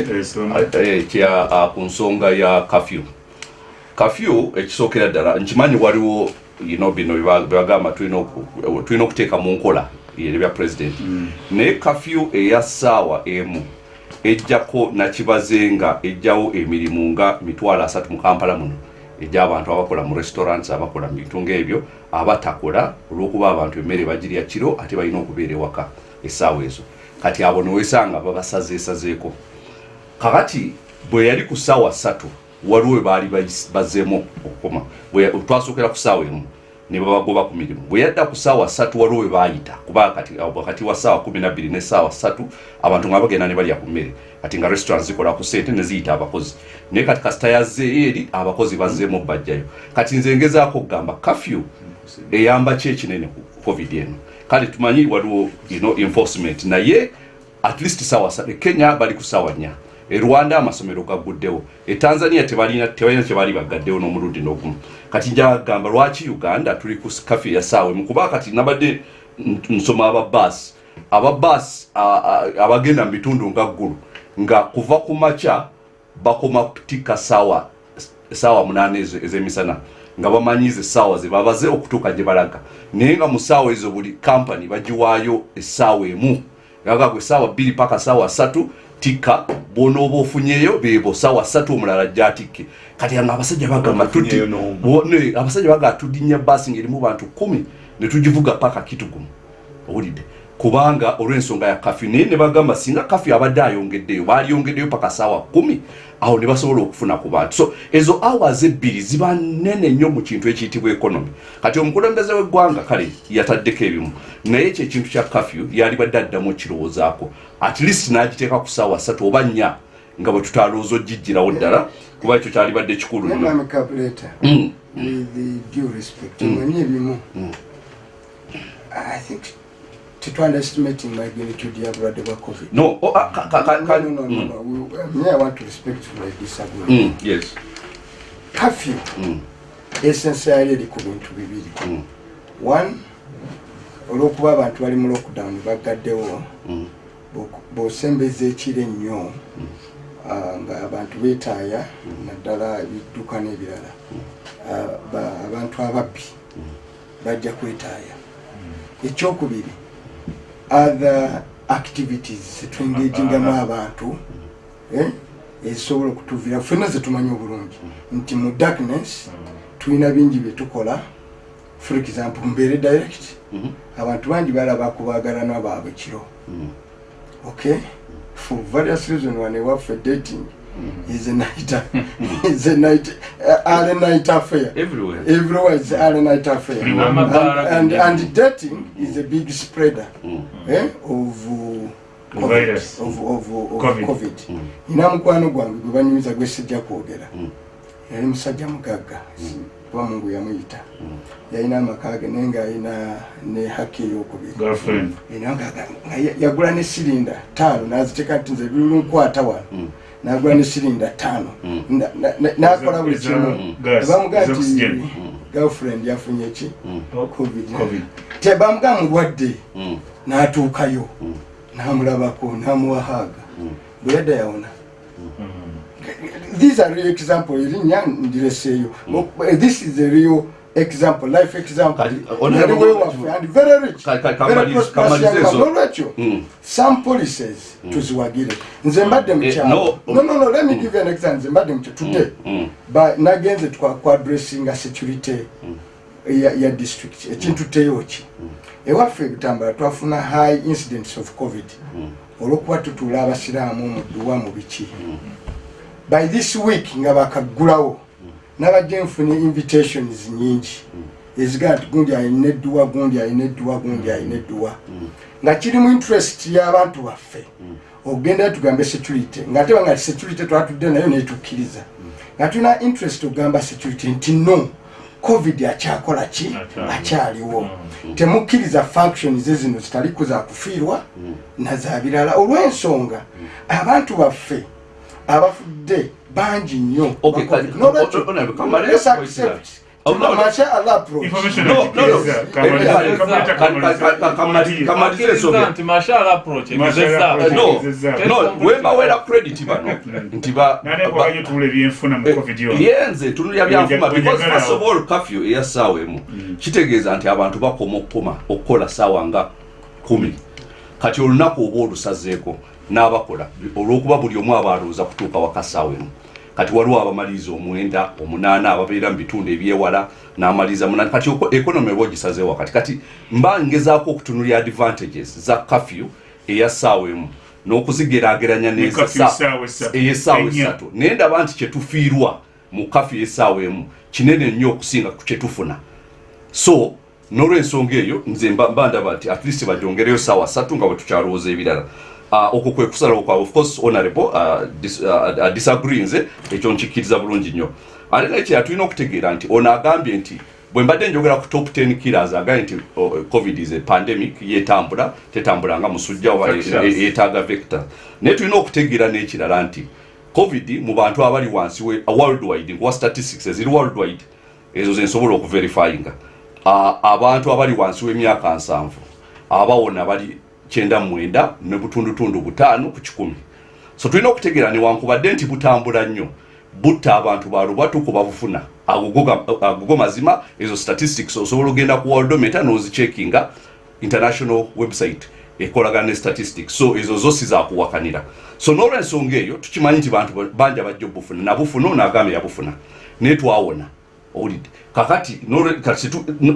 S2: Eh,
S1: eh, kya ah, ku nsonga ya kafyu kafyu ekisookera ddala nkimanyi waliwo know, bino bye bagamba tulina oku- tulina okuteeka mu nkola ebyo bya pulezidenti naye kafyu eya ssaawa emu ejjako nakibaze nga ejjawo emirimu nga mitwalo asatu mu kampala muno. Egy'abantu abakola mu restaurants abakola mu bintu ngaebyo abatakola olw'okuba abantu emmere bagirya kiro ate balina okubeera ewaka essaawa ezo. Kati abo newesanga babasazeesazeeko kakati bwe yali ku ssaawa ssatu waliwo we baali bazzeemu okukoma. Twasookera ku ssaawa emu ne babagoba ku mirimu. Bwe yadda ku ssaawa ssatu waliwo we baayita kuba wakati wa ssaawa kumi nabbiri ne ssaawa ssatu abantu nga bagenda ne balya ku mmere. Kati nga restaurant zikola ku ssente ne ziyita abakozi. Naye kati kasita yazzeeyo eri abakozi bazzeemu bajjayo. Kati nze ngezaako okugamba kafyu eyamba ki ekinene ku covid eno kale tumanyi waliwo you know, enforcement. Naye at least sawa sa- kenya bali ku sawa nnya e rwanda amasomero gaguddewo e tanzania tebalina kyebaali bagaddewo n'omulundi n'ogumu. Kati njagamba lwaki uganda tuli ku kafi ya saawa? Emu kuba kati nabadde nsoma ababaasi ababaasi abagenda mu bitundu nga ggulu nga kuva ku makya bakoma kutikka saawa saawa munaana ez'emisana nga bamanyize essaawa ze babaze okutuuka gye balaga. Naye nga mu ssaawa ezo buli kampani bagiwaayo essaawa emu. Gaga gwe essaawa bbiri paka ssaawa ssatu tikka. Bwonooba ofunyeyo bebo ssaawa ssatu omulala gyatikke. Kati nga abasajja bagamba abasajja bagamba tudinnya baasi ng'erimu bantu kumi ne tugivuga paka kitugumu. Owulidde kubanga olw'ensonga ya kafyu naye ne bagamba singa kafyu abadde ayongeddeyo baalyongeddeyo paka saawa kumi awo ne basobola okufuna ku bantu. So ezo hours ebbiri ziba nene nnyo mu kintu ekiyitibwa economy. Kati omukulembeze w'eggwanga kale yataddeko ebimu. Naye ekyo ekintu kya kafyu yali badde addamu okirowoozaako. At least n'agiteeka ku saawa ssatu oba nnya nga bwe tutalowooza ogijjirawo ddala kuba ekyo kyalibadde kikulu nnyo. Mm.
S4: ebimu i think tetwunderestimating magnitude ya bulwadde bwa covid.
S1: No oh, ah, ka- ka- ka- ka-
S4: No, no, no,
S1: mm,
S4: no. We- me i want to respectfully disagree
S1: mm, yes.
S4: Kafyu
S1: Mm,
S4: esensi yayo eri ku bintu bibiri
S1: mm,
S4: one olwokuba abantu bali mu lockdown bagaddewo.
S1: Mm,
S4: bw'osembeza ekiro ennyo ah, nga abantu beetaaya naddala ebidduka n'ebirala. Ah, ba- abantu ababbi bajja kwetaaya ekyokubiri other activities zetwengagingamu abantu eh, ezisobola okutuvira ffenna zetumanyi obulungi. Nti mu darkness tulina bingi byetukola for example mbeere direct
S1: mhm,
S4: abantu bangi balaba kubagalana baabwe kiro. Okay? For various reasons one ewaffe dating is a night is a night uh, early night affair.
S1: Everywhere.
S4: Everywhere is early night affair.
S2: Everywhere.
S4: and, and, and dating is a big spreader
S1: Mm,
S4: eh, of uh, COVID,
S2: virus.
S4: of, of, of
S2: Covid.
S4: covid.
S1: Mm,
S4: nina mukwano gwange gwe banyumiza gwe sijja kwogera.
S1: Mm.
S4: yali musajja mugagga kuba mungu yamuyita yalina amaka ge naye ng'alina ne haki ey'okubiri. Ya- yagula ne sirinda ttaano n'aziteeka nti nze birulunkwata wano
S1: Mm.
S4: n'agula ne sirinda ttaano.
S1: Mm.
S4: Na- na- na- n'akola buli kimu.
S2: gas,
S4: bamugaa
S2: eza
S4: nti
S2: oxygen.
S4: girlfriend yafunye ki?
S1: Mm,
S4: covid. Tebamugaa mulwadde
S1: mm,
S4: n'atuukayo.
S1: Mm.
S4: n'amulabako n'amuwahaaga
S1: Mm.
S4: bwe yadda yawona. These are real example erinnya ndireseeyo. This is a real example life example. Yali wewaffe and very rich. Very prosperous young man.
S1: ezo.
S4: N'olwekyo,
S1: mm.
S4: some policies tuziwagire. Nze mbadde
S1: Eh,
S4: mukyalo
S1: no.
S4: no no no let me give you an example. Nze mbadde mukyo today ba nagenze twa- kwadressinga security ya, ya district. Ekintu teyoki ewaffe ebitambala twafuna high incidents of covid. Olwokuba tutuula abasiraamu mu dduwa mu biki. By this week nga bakaggulawo nabajja nfunye invitations nyingi. Ezigaa nti gundi alina edduwa gundi alina edduwa gundi alina edduwa nga kiri mu interest y'abantu baffe. Okugenda tugambe security. Nga teba nga security twatudde nayo netukkiriza. Nga tulina interest okugamba security nti no covid akyakola ki?
S2: Akyaliwo.
S4: temukkiriza functions ezino zitali kuza kufiirwa naza birala. Olw'ensonga abantu baffe abafudde bangi nnyo
S1: Okay,
S4: ba COVID.
S1: kati-
S4: N'olwekyo,
S1: Honorable, kamale
S4: let's
S1: point
S4: accept
S1: credit bano nti yenze tunulya byanfuma
S2: Ojja-
S1: because
S2: ojjagala
S1: first of all kafyu eya saawa emu kitegeeza nti abantu bakoma okukoma okukola saawa nga kumi. Kati olunaku oba olusazeeko n'abakola. Olwokuba buli omu aba alowooza kutuuka waka saawa emu kati waliwo abamaliriza omwenda omunaana ababeera mu bitundu ebyewala n'amaliriza munaana. Kati economy oba ogisazeewo wakati kati mba ngezaako okutunulya advantages za kafyu eya saawa emu n'okuzigeraageranya
S2: Ne curfew essaawa essatu.
S1: ey'essaawa
S2: Ennya.
S1: essatu naye ndaba nti kyetufiirwa mu kafyu y'essaawa emu kinene nnyo okusinga ku kyetufuna so n'olwensonga eyo nze mba mba ndaba nti at least bajongereyo saawa ssatu nga bwe tukyalowooza ebirala Uh, okwo kwe kusalawo kwawe of course honorable uh, dis, uh, uh, disagree nze ekyo nkikkiriza bulungi nnyo. Ate naye kyera tulina okutegeera nti ono agambye nti bwe mbadde njogera ku top 10 killers agambye nti oh, covid is a pandemic yetambula tetambula nga musujja oba yeetaaga vector. Naye tulina okutegeera n'ekirala nti covid mu bantu abali wansi worldwide nkuwa statistics eziri worldwide ezo zensobola okuverifyinga. Ah, abantu abali wansi w'emyaka nsanvu abawona bali kyenda mwenda ne butundutundu butaano ku kikumi. So tulina okutegeera newankubadde nti butambula nnyo. Butta abantu balubwa tukuba bufuna agogo mazima ezo statistics osobola ogenda ku worldometer nozicheckinga international website ekolagana ne statistics. So ezo zo sizakuwakanira so n'olwensonga eyo tukimanyi nti bantu banja bajja obufuna nabufuna ono agambe yabufuna. Naye twawona owulidde kakati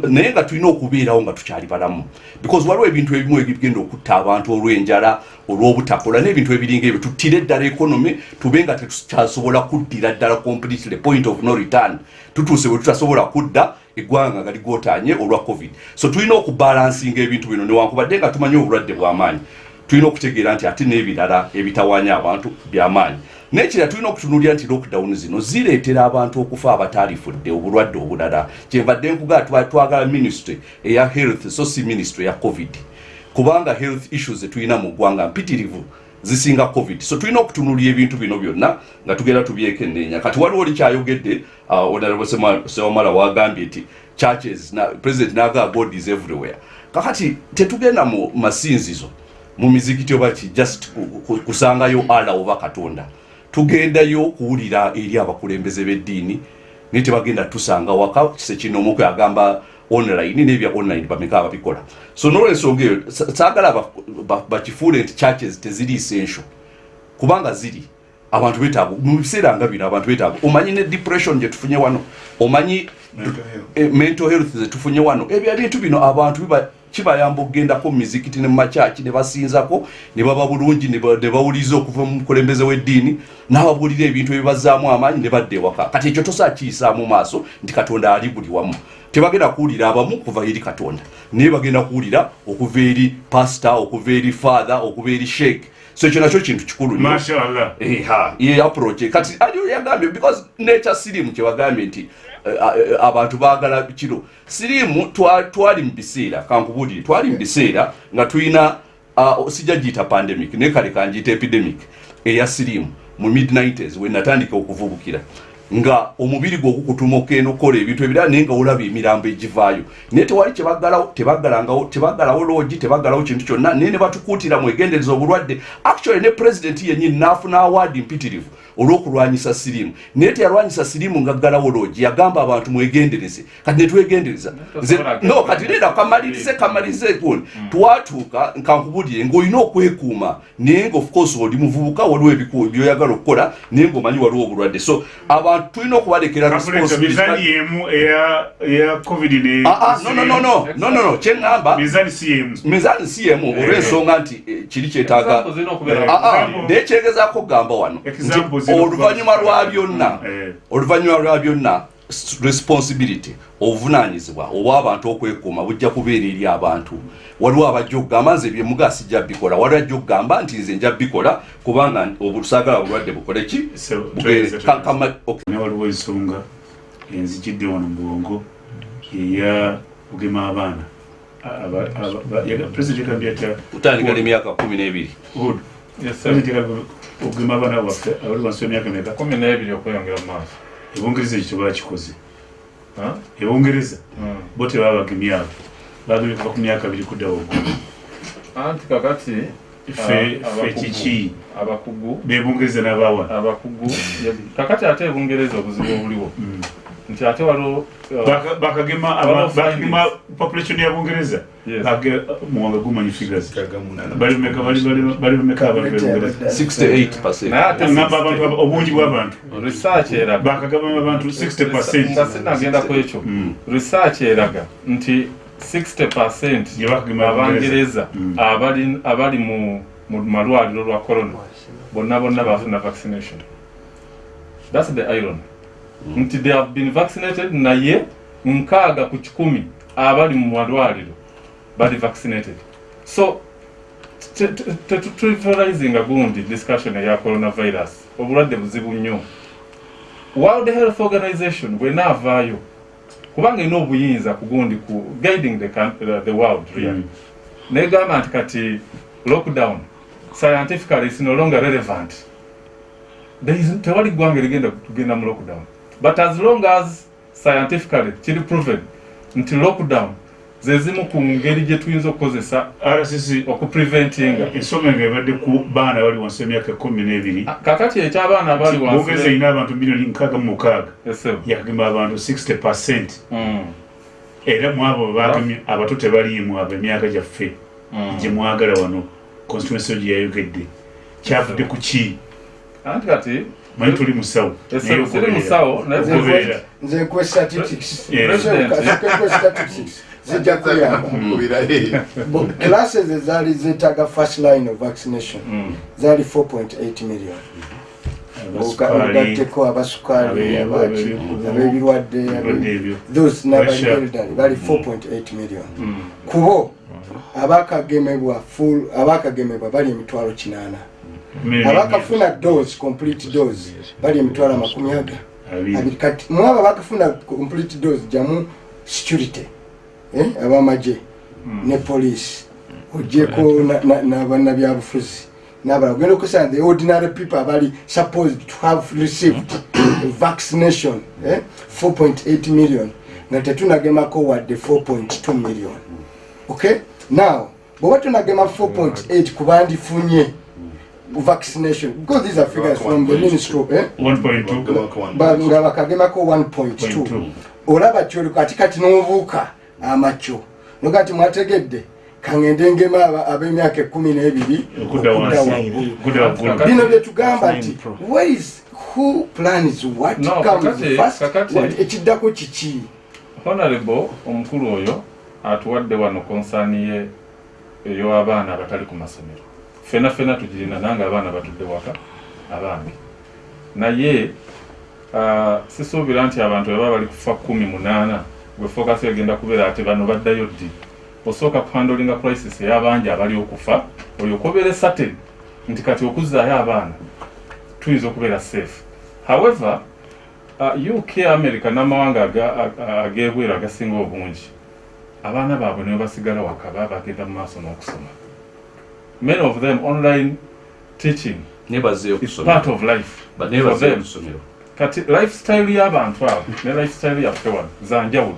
S1: naye nga tulina okubeerawo nga tukyali balamu. Because waliwo ebintu ebimu ebigenda okutta abantu olw'enjala olw'obutakola n'ebintu ebiringa ebyo. Tuttire eddala economy tube nga tetukyasobola kuddira ddala completely point of no return. Tutuuse bwe tutasobola kudda eggwanga nga ligotanye olwa covid. So tulina okubalansinga ebintu bino newankubadde nga tumanyi obulwadde bw'amaanyi. Tulina okutegeera nti ate n'ebirala ebitawanya abantu byamaanyi nekira tulina okutunulira nti lockdown zino zireetera abantu okufa abataalifudde obulwadde obulala. Kyenvadde nkuga twa- twagala ministry eya health so si ministry ya covid. Kubanga health issues zetulina mu ggwanga mpitirivu zisinga covid. So tulina okutunulira ebintu bino byonna nga tugenda tubyekenneenya kati waliwo oli kyayogedde uh, honorable Sema- sewamala wagambye nti churches na president nagaa god is everywhere. Kakati tetugenda mu masinzizo mu mizikiti oba ki just ku- ku- kusangayo ala oba katonda tugendayo kuwulira eri abakulembeze b'eddiini naye tebagenda tusanga waka kise kino omuku agamba online nebya online bameka ababikola so nolwensonga eyo sa- saagala ba- ba- bakifuule nti churches teziri essential kubanga ziri abantu betaaga mu biseera nga bino abantu betaaga omanyi ne depression gye tufunye wano omanyi
S3: Mental health.
S1: eh, mental health zetufunye wano ebyo ebintu bino abantu biba kibayamba okgendako mu mizikiti ne mumakyaki ne basinzako ne baba bulungi ne ba- ne bawuliriza okuva mu mukulembeze w'eddiini n'ababuulira ebintu ebibazaamu amaanyi ne badda ewaka. Kati ekyo tosa kiyisaamu maaso nti katonda ali buli wamu. Tebagenda kuwulira abamu kuva eri katonda. Naye bagenda kuwulira okuva eri pasita okuva eri father okuva eri sheik so ekyo nakyo kintu kikulu.
S2: Mashallah
S1: eha ye approach. Kati yagambye because nature sirimu kyewagambye nti abantu baagala kiro. Sirimu twa- twali mu biseera kankubulire twali mu biseera nga tulina uh, sijja giyita pandemic naye kale kanjiyita epidemic eya sirimu mu mid 90s we natandika okuvubukira nga omubiri gwe ogukutuma okenda okukola ebintu ebirala naye nga olaba emirambo egivaayo. Naye tewali tebaggalawo loogi tebaggalawo kintu kyonna naye ne batukuutira mwegendereza obulwadde. Actually ne president yennyini n'afuna awaadi mpitirivu olw'okulwanyisa sirimu naye teyalwanyisa sirimu nga ggalawo loogi yagamba abantu mwegendereze. Kati netwegendereza no kati leera kamalirize kamalirize gundi twatuuka kankubulire ng'olina okwekuuma. Naye nga of course oli muvubuka waliwo ebiku byoyagala okukola naye ng'omanyi waliwo obulwadde. So abantu tulina okubalekera
S2: Kapuleeta,
S1: responsibility.
S2: mizaani yemu eya eya covid ne
S1: Ah, ah, no, no, no, no, no, no, no, kyeŋŋamba
S2: mizaani si yemu.
S1: Yemu olw'ensonga nti eh, kiri kyetaaga
S2: Eh,
S1: Ah, ah, naye kyegezaako okugamba wano oluvannyuma lwa byonna.
S2: Eh.
S1: oluvannyuma lwa byonna responsibility obuvunaanyizibwa obw'abantu okwekuuma bujja kubeera eri abantu. Waliwo abajja okugamba nze byemuga sijja bikola. Waliwo ajja okugamba nti nze nja bikola kubanga obusaagala bulwadde bukole ki?
S2: Waliwo ensonga enzijidde wano mu bwongo? Eya kugema abaana. President yagambye atya
S1: kutandika n'emyaka kumi n'ebiri
S2: Okugema abaana baffe abali wansi w'emyaka meka
S5: kumi n'ebiri okweyongera mu maaso.
S2: Ebungereza ekyo tebakikoze
S5: Huh?
S2: ebungereza
S5: Mm.
S2: bo tebabagemye abo bagemye kuva ku myaka abiri kuddawo
S5: anti kakati
S2: ffe
S5: ah,
S2: kiki?
S5: Abakugu.
S2: Bebungereza n'abawa
S5: abakugu. Kakati ate ebungereza obuzibu obuliwo nti ate waliwo uh,
S2: Baka- bakagema bakagema population ya bungereza. Bage- muwanga gumanyi figures. Bali bameka bali bali- bali bameka abantu bebungereza
S1: 68
S5: naye ate
S2: ngamba abantu aba- obungi bw'abantu bakagaba abantu 60
S5: nga sinagenda ku ekyo.
S2: Mm.
S5: research eraga. Nti 60 percent
S2: Gye bakagema
S5: abangereza
S2: Mm.
S5: abali abali mu malwaliro lwa corona. Bonna bonna bafuna vaccination. Thats the iron nti they have been vaccinated naye nkaaga ku kikumi abali mu malwaliro bali vaccinated. So tetutrivializinga gundi discussion eya coronavirus obulwadde buzibu nnyo. World health organization bwenaavaayo kubanga erina obuyinza ku gundi ku guiding the, uh, the world really.
S2: Mm.
S5: negamba nti kati lockdown scientifically is no longer relevant. Tewali ggwanga erigenda kugenda mu lockdown but as long as scientifically kiri proven nti lockdown zezimu ku ngeri gye tuyinza okukozesa
S2: rcc
S5: okupreventinga
S2: ensonga nga ebadde ku baana bali wansi w'emyaka kumi n'ebiri.
S5: Kakati eky'abaana abali wansi
S2: erina abantu miliyoni nkaaga mu mukaaga. Yakagema abantu 60 percent.
S5: Mm,
S2: era mu abo bagemye abato tebaliimu abo emyaka gyaffe.
S5: Mm.
S2: gye mwagala wano constituency gye yayogedde. Kyavudde ku ki?
S5: Anti kati
S2: manyi tuli musawo
S5: sir, tuli musawo
S4: Nze nkwe statistics.
S2: Yes.
S5: President.
S4: kwe statistics. Zijja kuyamba classes ezaali zetaaga first line of vaccination.
S5: Mm.
S4: zaali 4.8 million. Ogatteko abasukaali abaki
S2: abe-
S4: ab'ebirwadde those elderly bali 4.8 million.
S5: Mm.
S4: kubo abakagemebwa full abakagemebwa bali emitwalo kinaana abakafuna dose complete dose bali emitwalo amakumi aga
S2: abiri.
S4: kati. Mu abo bakafuna complete dose jamu security. Eh, abamagye ne police. Ogyeko nabannabyabufuzi nabala ogenda okusanga the ordinary people abali supposed to have received vaccination eh, 4.8 million. Nga tetunagemako wadde 4.2 million. Okay? Now bweba tunagema 4.8 kubandifunye vaccination. Because these are figures from the ministry of, eh?
S2: 1.2
S4: Ba- nga bakagemako 1.2 olaba kyoli kati kati n'obuuka amacyo noga nti mwategedde kaŋŋende ngema ab'emyaka ekumi n'ebiri bino byetugamba nti is who plans what?
S5: No,
S4: comes first ekiddako kiki?
S5: Honorable omukulu oyo atuwadde wano konsaani ye ey'abaana abatali ku masomero fena fena tugirina nange abaana batudde waka abange naye ah, sisuubira nti abantu baba bali kufa kumi munaana gwe fokasi egenda kubeera ati bano baddayo ddi? Osooka kuhandolinga crisis ey'abangi abali okufa olyoka obeere satin nti kati okuzzaayo abaana tuyinza okubeera safe. However uh, uk america n'amawanga ag'ebweru agasinga obungi abaana baabwe nibo basigala waka baba bagenda mu maaso n'okusoma many of them online teaching is part of life for them kati lifestyle y'abantu abo ne lifestyle yaffe wano zanjawulo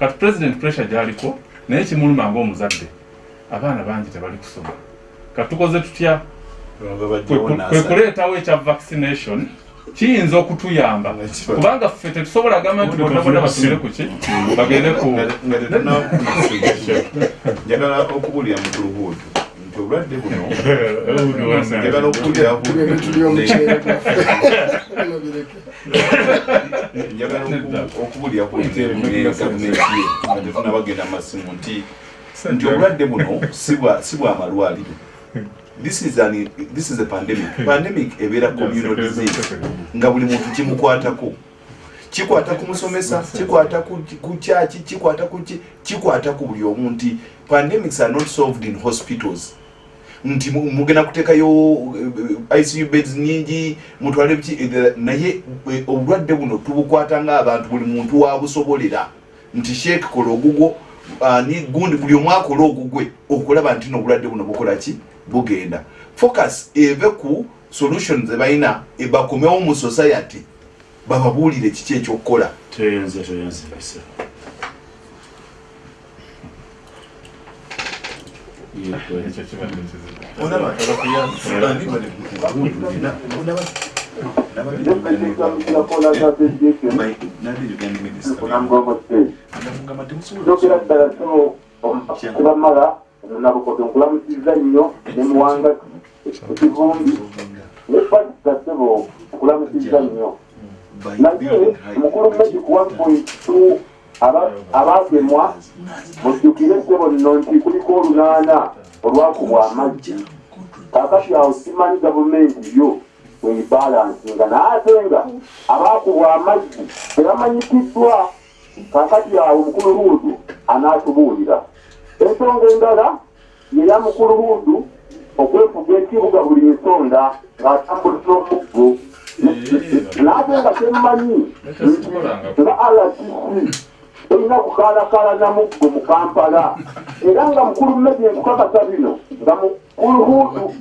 S5: kati president pressure gyaliko naye kimuluma ngaomuzadde abaana bangi tebali kusoma kati tukoze tutya kwe ku- kwe kuleetawo ekya vaccination kiyinza okutuyamba kubanga ffe tetusobola gamba nti bonaboda batumire ku ki bagende ku
S3: nga tetunanjagala okubulira mukulu bwotu nti obulwadde buno njagala okubulira
S4: tubebe tuli omuceere gwaffe Bino bireke.
S3: njagala oku- okubulira ku gavumenti nga tetunabagenda masimu nti nti obulwadde buno si bwa- malwaliro this is an this is a pandemic. Pandemic ebeera communal disease nga buli muntu kimukwatako kikwata ku musomesa? Kikwata ku ku kyaki kikwata ku ki kikwata ku buli omu nti pandemics are not solved in hospitals nti mu- mugenda kuteekayo eh, icu beds nyingi mutwale biki eh, naye eh, obulwadde buno tubukwata ng'abantu buli muntu wabusobolera nti sheek kola ogugwo ani gundi buli omu akola ogugwe okulaba nti n'obulwadde buno bukola ki? Bugenda. Focus eve ku solutions ebalina ebakomewo mu society bababuulire kiki ekyokukola
S2: toyenze toyenze bisa
S5: ekyo kibadde kizibu
S3: Olaba, bandi bali ku buntu nina, olaba, nabali Bai, nali Uganda Minister. Ndamugamba temusobola
S6: njogera ddala kino kubamala nabukoto nkulamusiza nnyo ne muwanga ekivumbi ne pasita sebo nkulamusiza nnyo
S3: by
S6: naye
S3: building high
S6: mukulu medic one point two abagemwa mujjukire sebo nno nti kuliko olunaana olwakubwa amaggi. Kakati awo simanyi gavumenti yo webalansinga naye ate nga abakubwa amaggi tebamanyikiddwa. Kakati awo mukulu huudu anaatubuulira. Ensonga endala yeya mukulu huudu okwefuga ekibuga buli nsonda ng'atambulisa omuggo naate nga temumanyi nga rtc erina kukaalakaala na muggo mu kampala. Era nga mukulu mmedi enkukakasa bino nga mukulu huudu